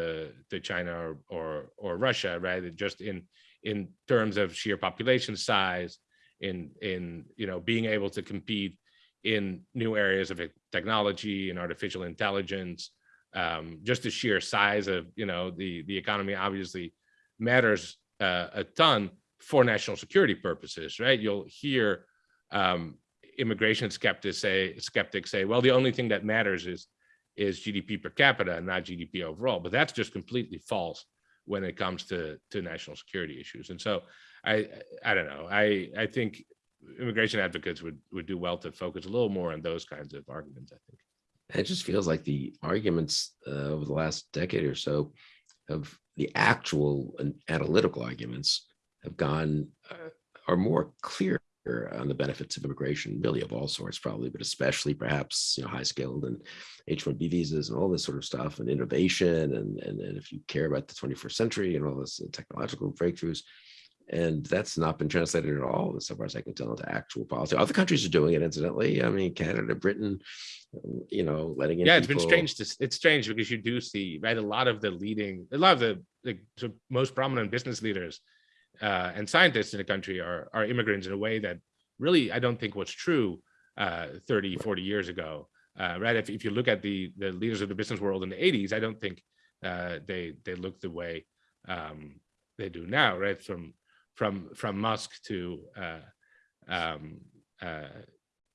to China or or, or Russia, right? Just in in terms of sheer population size, in in you know being able to compete in new areas of technology and artificial intelligence, um, just the sheer size of you know the the economy obviously matters uh, a ton for national security purposes, right? You'll hear um, immigration skeptics say skeptics say, well, the only thing that matters is is GDP per capita and not GDP overall. But that's just completely false when it comes to to national security issues. And so I I don't know. I I think immigration advocates would would do well to focus a little more on those kinds of arguments. I think. It just feels like the arguments uh, over the last decade or so of the actual analytical arguments have gone uh, are more clear on the benefits of immigration, really of all sorts, probably, but especially perhaps you know high skilled and H-1B visas and all this sort of stuff, and innovation, and and, and if you care about the 21st century and all this uh, technological breakthroughs, and that's not been translated at all, as far as I can tell, into actual policy. Other countries are doing it, incidentally. I mean, Canada, Britain, you know, letting in yeah, it's been strange. To, it's strange because you do see right a lot of the leading, a lot of the the most prominent business leaders uh, and scientists in the country are are immigrants in a way that really I don't think was true uh, 30, 40 years ago. Uh, right? If, if you look at the the leaders of the business world in the 80s, I don't think uh, they they look the way um, they do now. Right? From from from Musk to uh, um, uh,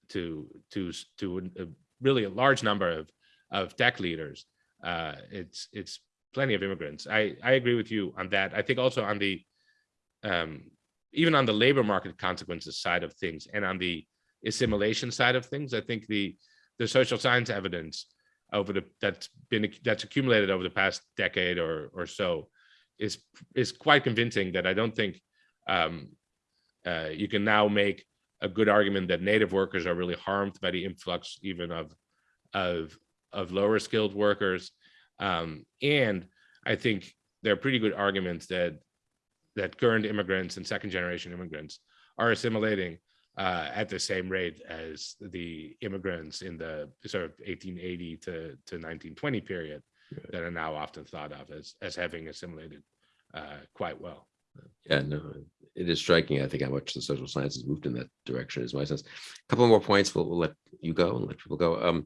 to to to a, really a large number of of tech leaders. Uh, it's it's plenty of immigrants. I I agree with you on that. I think also on the um, even on the labor market consequences side of things and on the assimilation side of things, I think the the social science evidence over the that's been that's accumulated over the past decade or or so is is quite convincing that I don't think um, uh, you can now make a good argument that native workers are really harmed by the influx even of of of lower skilled workers. Um, and i think there are pretty good arguments that that current immigrants and second generation immigrants are assimilating uh, at the same rate as the immigrants in the sort of 1880 to, to 1920 period Right. that are now often thought of as as having assimilated uh, quite well Yeah, no, it is striking, I think, how much the social sciences moved in that direction is my sense. A Couple more points, we'll, we'll let you go and let people go. Um,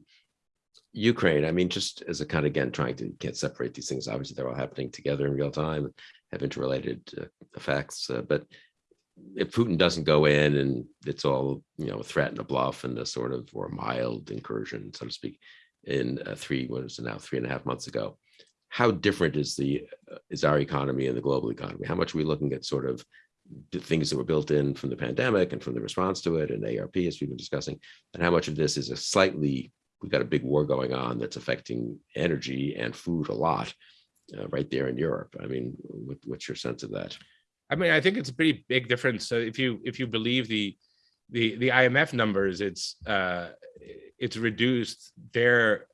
Ukraine, I mean, just as a kind of, again, trying to, can't separate these things. Obviously, they're all happening together in real time, have interrelated uh, effects, uh, but if Putin doesn't go in and it's all, you know, a threat and a bluff and a sort of, or a mild incursion, so to speak, in uh, three, what is it now, three and a half months ago, how different is the uh, is our economy and the global economy? How much are we looking at sort of the things that were built in from the pandemic and from the response to it and ARP as we've been discussing, and how much of this is a slightly we've got a big war going on that's affecting energy and food a lot uh, right there in Europe. I mean, what, what's your sense of that? I mean, I think it's a pretty big difference. So if you if you believe the the the IMF numbers, it's uh, it's reduced their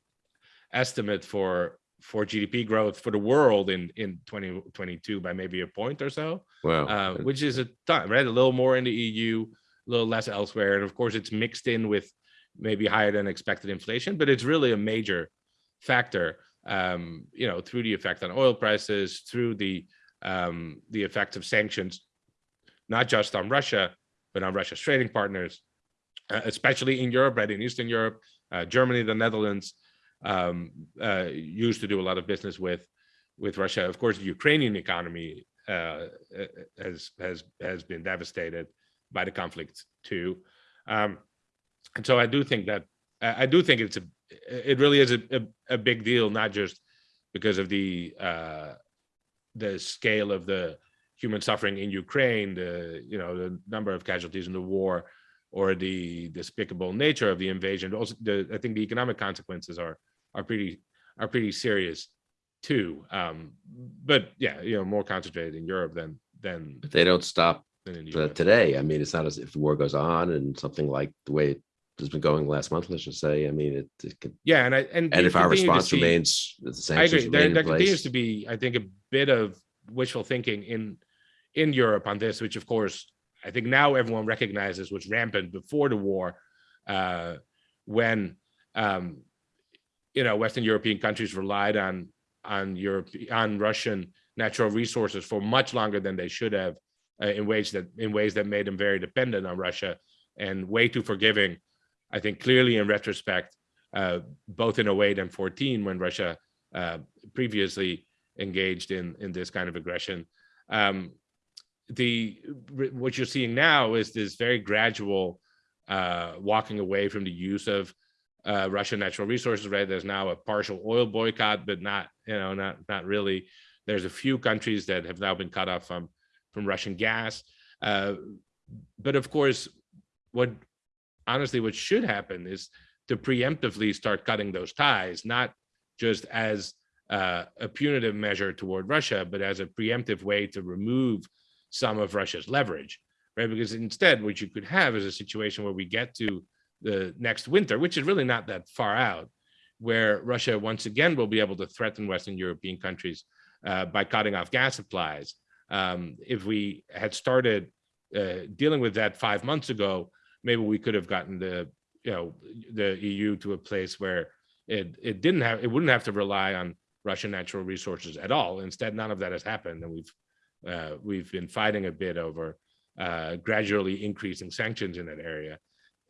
estimate for for GDP growth for the world in in 2022 by maybe a point or so, Wow. uh, which is a ton, right? A little more in the EU, a little less elsewhere, and of course it's mixed in with maybe higher than expected inflation, but it's really a major factor. Um, you know, through the effect on oil prices, through the um, the effects of sanctions, not just on Russia, but on Russia's trading partners, uh, especially in Europe, right in Eastern Europe, uh, Germany, the Netherlands, um, uh, used to do a lot of business with with Russia. Of course, the Ukrainian economy uh, has has has been devastated by the conflict too, um, and so I do think that I do think it's a it really is a, a, a big deal, not just because of the uh, the scale of the human suffering in Ukraine, the you know the number of casualties in the war, or the despicable nature of the invasion. Also, the I think the economic consequences are are pretty are pretty serious too. Um, but yeah, you know, more concentrated in Europe than than But they don't stop than in the today. I mean, it's not as if the war goes on and something like the way has been going last month, let's just say. I mean, it, it could, Yeah, and I and and if our response see- remains, the I agree. There, there continues to be, I think, a bit of wishful thinking in in Europe on this, which of course I think now everyone recognizes was rampant before the war, uh, when um, you know Western European countries relied on on Europe on Russian natural resources for much longer than they should have, uh, in ways that in ways that made them very dependent on Russia and way too forgiving. I think clearly in retrospect, uh, both in 08 and 14 when Russia uh, previously engaged in in this kind of aggression. Um, the what you're seeing now is this very gradual uh, walking away from the use of uh, Russian natural resources. Right, there's now a partial oil boycott, but not you know not not really. There's a few countries that have now been cut off from from Russian gas, uh, but of course what honestly, what should happen is to preemptively start cutting those ties, not just as uh, a punitive measure toward Russia, but as a preemptive way to remove some of Russia's leverage, right? Because instead, what you could have is a situation where we get to the next winter, which is really not that far out, where Russia once again will be able to threaten Western European countries uh, by cutting off gas supplies. Um, if we had started uh, dealing with that five months ago, maybe we could have gotten the you know the EU to a place where it it didn't have it wouldn't have to rely on Russian natural resources at all. Instead, none of that has happened, and we've uh, we've been fighting a bit over uh, gradually increasing sanctions in that area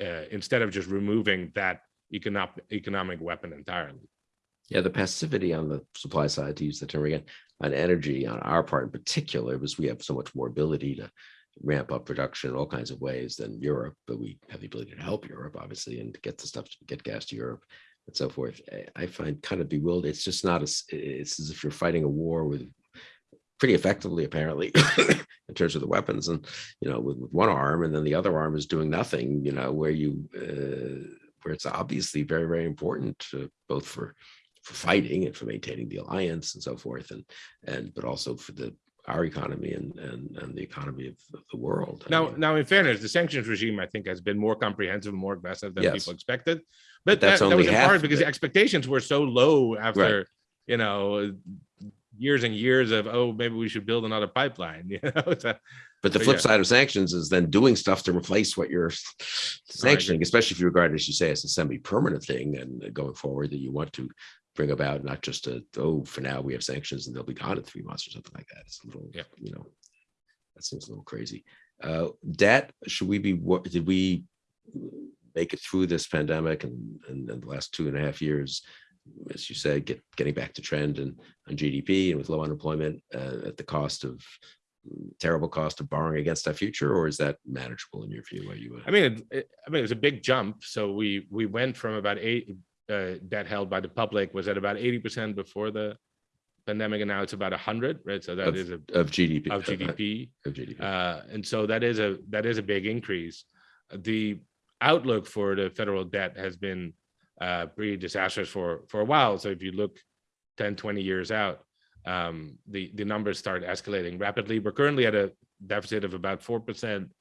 uh, instead of just removing that economic economic weapon entirely. Yeah, the passivity on the supply side, to use the term again, on energy on our part in particular, was we have so much more ability to ramp up production in all kinds of ways than Europe, but we have the ability to help Europe, obviously, and to get the stuff to get gas to Europe and so forth. I- I find kind of bewildered. It's just not as, it's as if you're fighting a war with pretty effectively, apparently, in terms of the weapons and, you know, with, with one arm and then the other arm is doing nothing, you know, where you, uh, where it's obviously very, very important to both for for fighting and for maintaining the alliance and so forth and and but also for the our economy and and, and the economy of, of the world I Now, mean, now, in fairness, the sanctions regime, I think, has been more comprehensive, and more aggressive than Yes. people expected. But that's that, that only was in part because the expectations were so low after, you know, years and years of, oh, maybe we should build another pipeline. You know, but the but flip yeah. side of sanctions is then doing stuff to replace what you're sanctioning especially if you regard it as you say as a semi-permanent thing and going forward that you want to bring about not just a oh for now we have sanctions and they'll be gone in three months or something like that it's a little Yeah. you know that seems a little crazy uh debt should we be what did we make it through this pandemic and and and the last two and a half years as you said get getting back to trend and on gdp and with low unemployment uh, at the cost of terrible cost of borrowing against our future or is that manageable in your view are you I mean, it, I mean, it was a big jump. So we, we went from about eight, uh, debt held by the public was at about eighty percent before the pandemic, and now it's about a hundred, right? So that Of is a, of gdp of uh, uh, GDP. of gdp Uh, and so that is a that is a big increase. The outlook for the federal debt has been uh, pretty disastrous for for a while. So if you look 10, 20 years out, um, the the numbers start escalating rapidly. We're currently at a deficit of about four percent,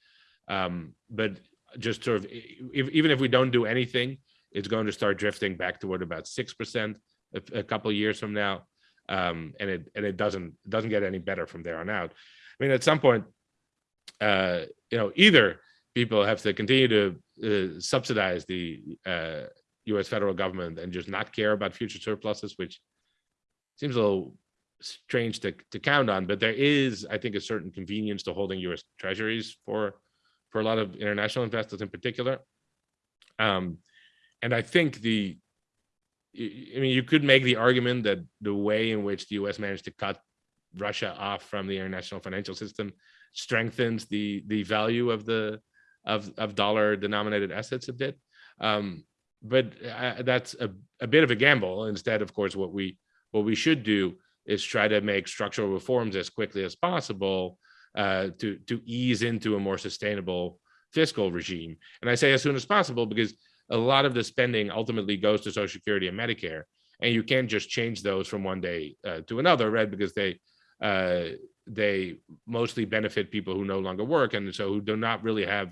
um, but just sort of if, even if we don't do anything, it's going to start drifting back toward about six percent a, a couple years from now, um, and it and it doesn't doesn't get any better from there on out. I mean, at some point, uh, you know, either people have to continue to uh, subsidize the uh, U.S. federal government and just not care about future surpluses, which seems a little strange to, to count on. But there is, I think, a certain convenience to holding U.S. treasuries for for a lot of international investors in particular. Um, and I think the, I mean, you could make the argument that the way in which the U.S. managed to cut Russia off from the international financial system strengthens the the value of the of of dollar denominated assets a bit. Um, but uh, that's a, a bit of a gamble. Instead, of course, what we what we should do is try to make structural reforms as quickly as possible uh, to to ease into a more sustainable fiscal regime. And I say as soon as possible because a lot of the spending ultimately goes to Social Security and Medicare, and you can't just change those from one day uh, to another, right? Because they uh, they mostly benefit people who no longer work, and so who do not really have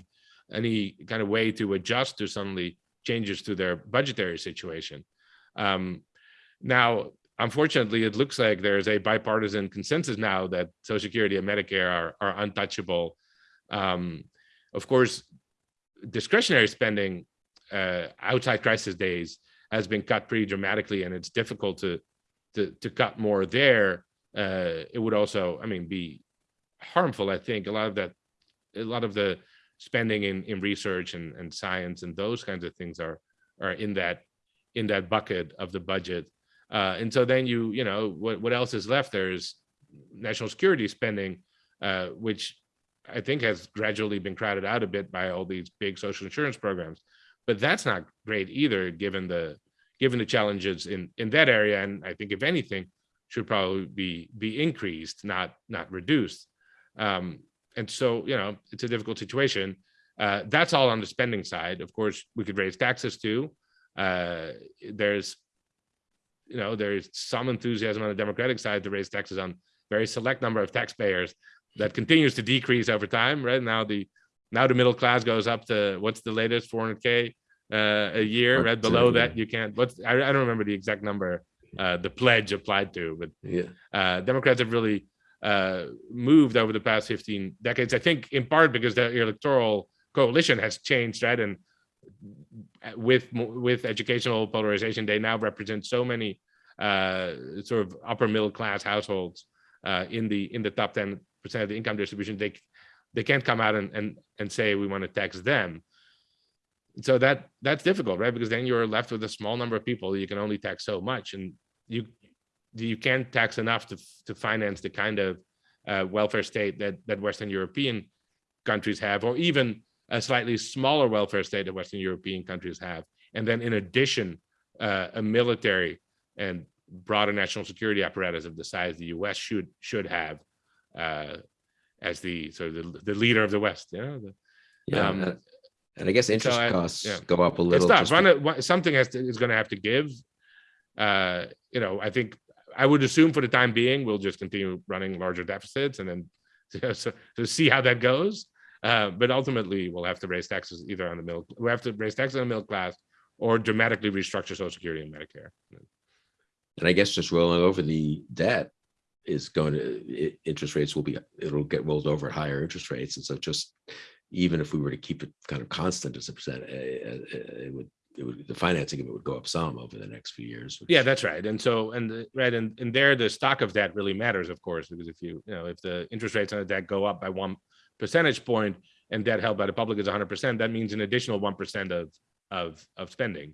any kind of way to adjust to suddenly changes to their budgetary situation. Um, now, unfortunately, it looks like there is a bipartisan consensus now that Social Security and Medicare are, are untouchable. Um, of course, discretionary spending uh, outside crisis days has been cut pretty dramatically, and it's difficult to to, to cut more there. Uh, it would also, I mean, be harmful. I think a lot of that, a lot of the spending in in research and and science and those kinds of things are are in that in that bucket of the budget. Uh, and so then you you know what what else is left? There's national security spending, uh, which I think has gradually been crowded out a bit by all these big social insurance programs. But that's not great either, given the given the challenges in in that area. And I think if anything, should probably be be increased, not not reduced. Um, and so you know it's a difficult situation. Uh, that's all on the spending side. Of course, we could raise taxes too. Uh, there's, you know, there's some enthusiasm on the Democratic side to raise taxes on very select number of taxpayers that continues to decrease over time. Right now, the now the middle class goes up to what's the latest 400k uh, a year. Right below that, you can't. What's I, I don't remember the exact number uh, the pledge applied to, but Yeah, uh, Democrats have really uh, moved over the past 15 decades. I think in part because the electoral coalition has changed, right? And with with educational polarization, they now represent so many uh, sort of upper middle class households uh, in the in the top 10 percent of the income distribution. They they can't come out and and and say we want to tax them. So that that's difficult, right? Because then you're left with a small number of people. You can only tax so much, and you you can't tax enough to to finance the kind of uh, welfare state that that Western European countries have, or even a slightly smaller welfare state that Western European countries have. And then in addition, uh, a military and broader national security apparatus of the size the US should should have uh, as the sort of the, the leader of the West. You know, the, yeah. Um, and- And I guess interest I- costs yeah. go up a little. just One, something has to, is going to have to give. Uh, you know, I think I would assume for the time being we'll just continue running larger deficits and then so, so see how that goes. Uh, but ultimately, we'll have to raise taxes either on the middle. We have to raise taxes on the middle class or dramatically restructure Social Security and Medicare. And I guess just rolling over the debt is going to, i- interest rates will be, it'll get rolled over at higher interest rates. And so just even if we were to keep it kind of constant as a percent, uh, uh, it would, it would, the financing of it would go up some over the next few years. which- Yeah, that's right. And so, and the- right, and and there, the stock of debt really matters, of course, because if you, you know, if the interest rates on the debt go up by one percentage point and debt held by the public is 100 percent, that means an additional one percent of of of spending.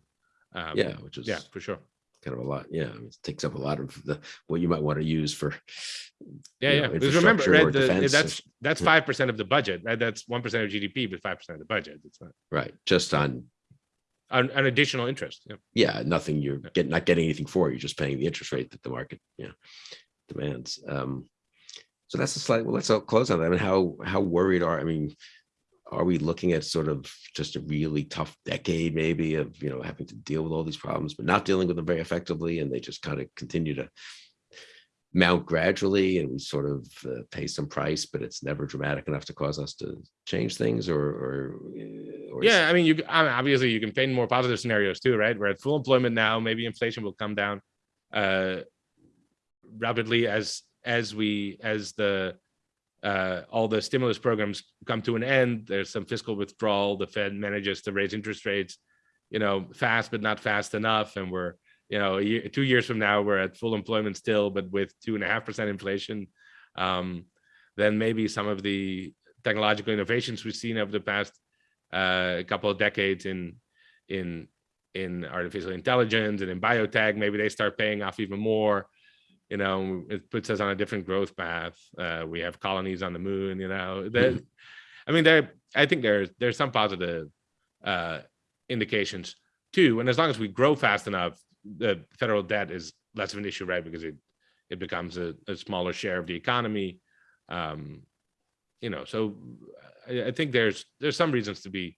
Um, Yeah, which is yeah, for sure. Kind of a lot. Yeah, I mean, it takes up a lot of the, what you might want to use for. Yeah, yeah. know, Because remember, right, the, defense that's that's five percent of the budget, right? That's one percent of GDP, but five percent of the budget. It's not Right, just on, an, an additional interest. Yeah. yeah, nothing, you're getting, not getting anything for, it, you're just paying the interest rate that the market, yeah, demands. Um, so that's a slight, well, let's close on that. I mean, how, how worried are, I mean, are we looking at sort of just a really tough decade maybe of, you know, having to deal with all these problems, but not dealing with them very effectively and they just kind of continue to mount gradually and we sort of uh, pay some price, but it's never dramatic enough to cause us to change things or, or. uh, or Yeah, I mean, you I mean, obviously you can paint more positive scenarios too, right? We're at full employment now. Maybe inflation will come down uh, rapidly as as we as the uh, all the stimulus programs come to an end. There's some fiscal withdrawal. The Fed manages to raise interest rates, you know, fast but not fast enough, and we're you know year, two years from now we're at full employment still, but with two and a half percent inflation. Um, then maybe some of the technological innovations we've seen over the past uh, couple of decades in in in artificial intelligence and in biotech maybe they start paying off even more you know it puts us on a different growth path uh, we have colonies on the moon you know that Mhm. i mean there i think there's there's some positive uh indications too and as long as we grow fast enough the federal debt is less of an issue right because it it becomes a, a smaller share of the economy um you know so I, I think there's there's some reasons to be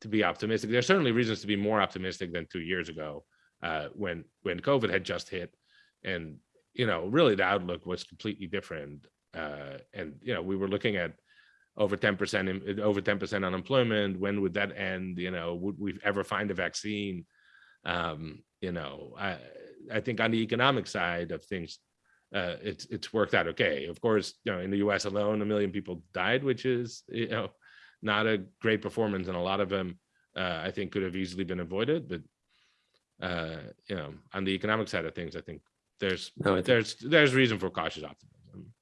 to be optimistic there's certainly reasons to be more optimistic than two years ago uh when when covid had just hit and you know really the outlook was completely different uh and you know we were looking at over 10% over 10% unemployment when would that end you know would we ever find a vaccine? Um you know i i think on the economic side of things uh it's it's worked out okay. Of course you know in the us alone a million people died which is you know not a great performance and a lot of them uh i think could have easily been avoided but uh you know on the economic side of things i think there's No, there's there's reason for cautious optimism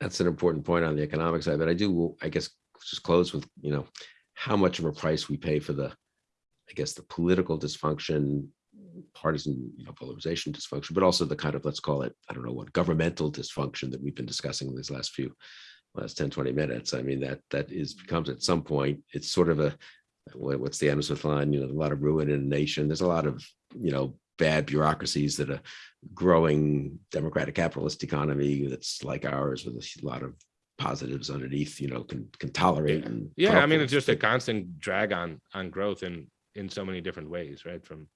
that's an important point on the economic side, but I do, I guess, just close with, you know, how much of a price we pay for the, I guess, the political dysfunction, partisan, you know, polarization dysfunction, but also the kind of, let's call it, I don't know what, governmental dysfunction that we've been discussing these last few, last 10, 20 minutes. I mean, that, that is, becomes at some point, it's sort of a, what's the Smith line, you know, a lot of ruin in a nation. There's a lot of, you know, bad bureaucracies that are growing democratic capitalist economy that's like ours with a lot of positives underneath, you know, can, can tolerate. and Yeah, I mean, it's just a constant drag on, on growth in, in so many different ways, right? From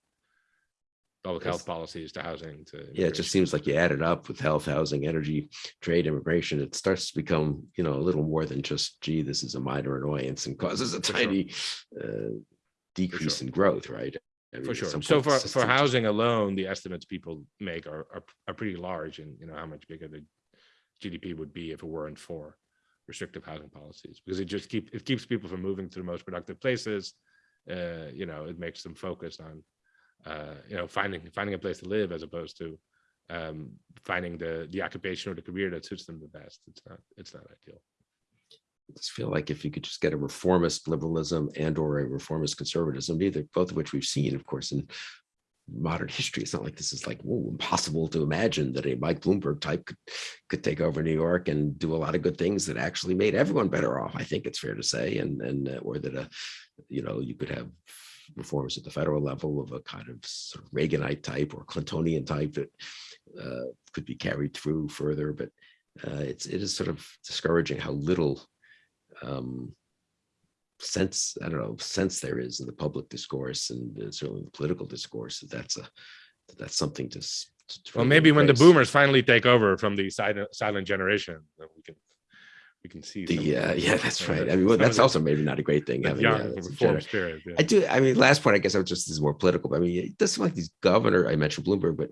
public health policies to housing to. Yeah, it just seems like you add it up with health, housing, energy, trade, immigration, it starts to become, you know, a little more than just, gee, this is a minor annoyance and causes a For sure. tiny uh, decrease sure. in growth, right? For sure. So for, the for housing alone, the estimates people make are, are, are pretty large and, you know, how much bigger the GDP would be if it weren't for restrictive housing policies, because it just keep, it keeps people from moving to the most productive places. Uh, you know, it makes them focused on, uh, you know, finding, finding a place to live as opposed to um, finding the, the occupation or the career that suits them the best. It's not, it's not ideal. I just feel like if you could just get a reformist liberalism and or a reformist conservatism, neither, both of which we've seen, of course, in modern history. It's not like this is like, whoa, impossible to imagine that a Mike Bloomberg type could, could take over New York and do a lot of good things that actually made everyone better off. I think it's fair to say, and, and, uh, or that, a you know, you could have reforms at the federal level of a kind of sort of Reaganite type or Clintonian type that uh, could be carried through further, but uh, it's, it is sort of discouraging how little um, sense, I don't know, sense there is in the public discourse and uh, certainly the political discourse, that that's a, that that's something to. to Well, maybe when the boomers finally take over from the silent, silent generation, we can, we can see. The, uh, yeah, uh, that's uh, right. I mean, well, that's also maybe not a great thing. having, young uh, reform spirit. yeah. I do, I mean, last point, I guess I was just this is more political, but I mean, it does seem like these governor, I mentioned Bloomberg, but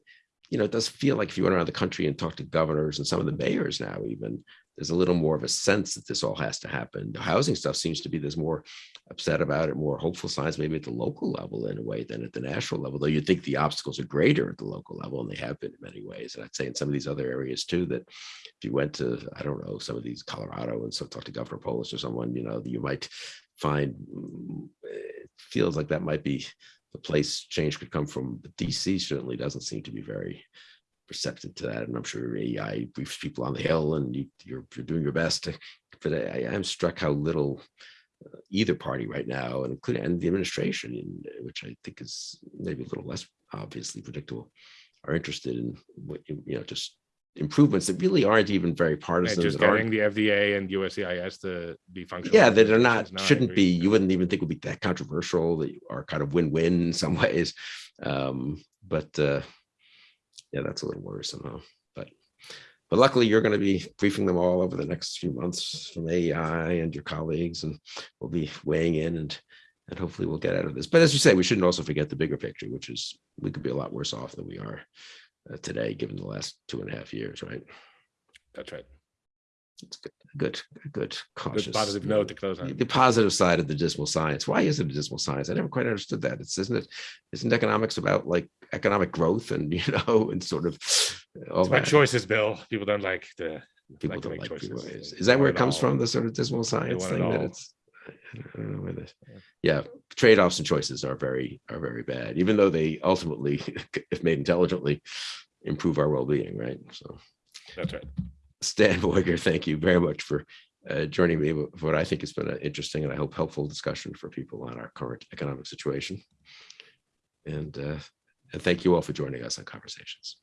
you know, it does feel like if you went around the country and talked to governors and some of the mayors now even, there's a little more of a sense that this all has to happen. The housing stuff seems to be, there's more upset about it, more hopeful signs, maybe at the local level in a way than at the national level, though you'd think the obstacles are greater at the local level and they have been in many ways. And I'd say in some of these other areas too, that if you went to, I don't know, some of these Colorado and so talk to Governor Polis or someone, you know, you might find, mm, it feels like that might be the place change could come from. But DC certainly doesn't seem to be very receptive to that. And I'm sure AEI briefs people on the Hill and you, you're, you're doing your best. to- But I, I am struck how little uh, either party right now, and including and the administration, in, which I think is maybe a little less obviously predictable, are interested in what you know just improvements that really aren't even very partisan. just that aren't- getting the FDA and USCIS to be functional. yeah, that are not, organizations. No, I shouldn't be, you wouldn't even think would be that controversial, that are kind of win-win in some ways. Um, but uh, yeah, that's a little worrisome, huh? But but luckily you're going to be briefing them all over the next few months from AEI and your colleagues, and we'll be weighing in and and hopefully we'll get out of this. But as you say, we shouldn't also forget the bigger picture, which is we could be a lot worse off than we are Uh, today, given the last two and a half years, right? That's right. It's good, good, good, cautious. Good positive note to close the on. the positive side of the dismal science. Why is it a dismal science? I never quite understood that. It's isn't it? Isn't economics about like economic growth and you know and sort of uh, all It's about that? choices, Bill. People don't like the, People like to don't make like people. choices. Is, is that where it comes all. from? The sort of dismal science thing that it's. I don't- know where the, yeah, trade-offs and choices are very are very bad, even though they ultimately, if made intelligently, improve our well-being, right? So. That's right. Stan Veuger, thank you very much for uh, joining me for what I think has been an interesting and I hope helpful discussion for people on our current economic situation. And, uh, and thank you all for joining us on Conversations.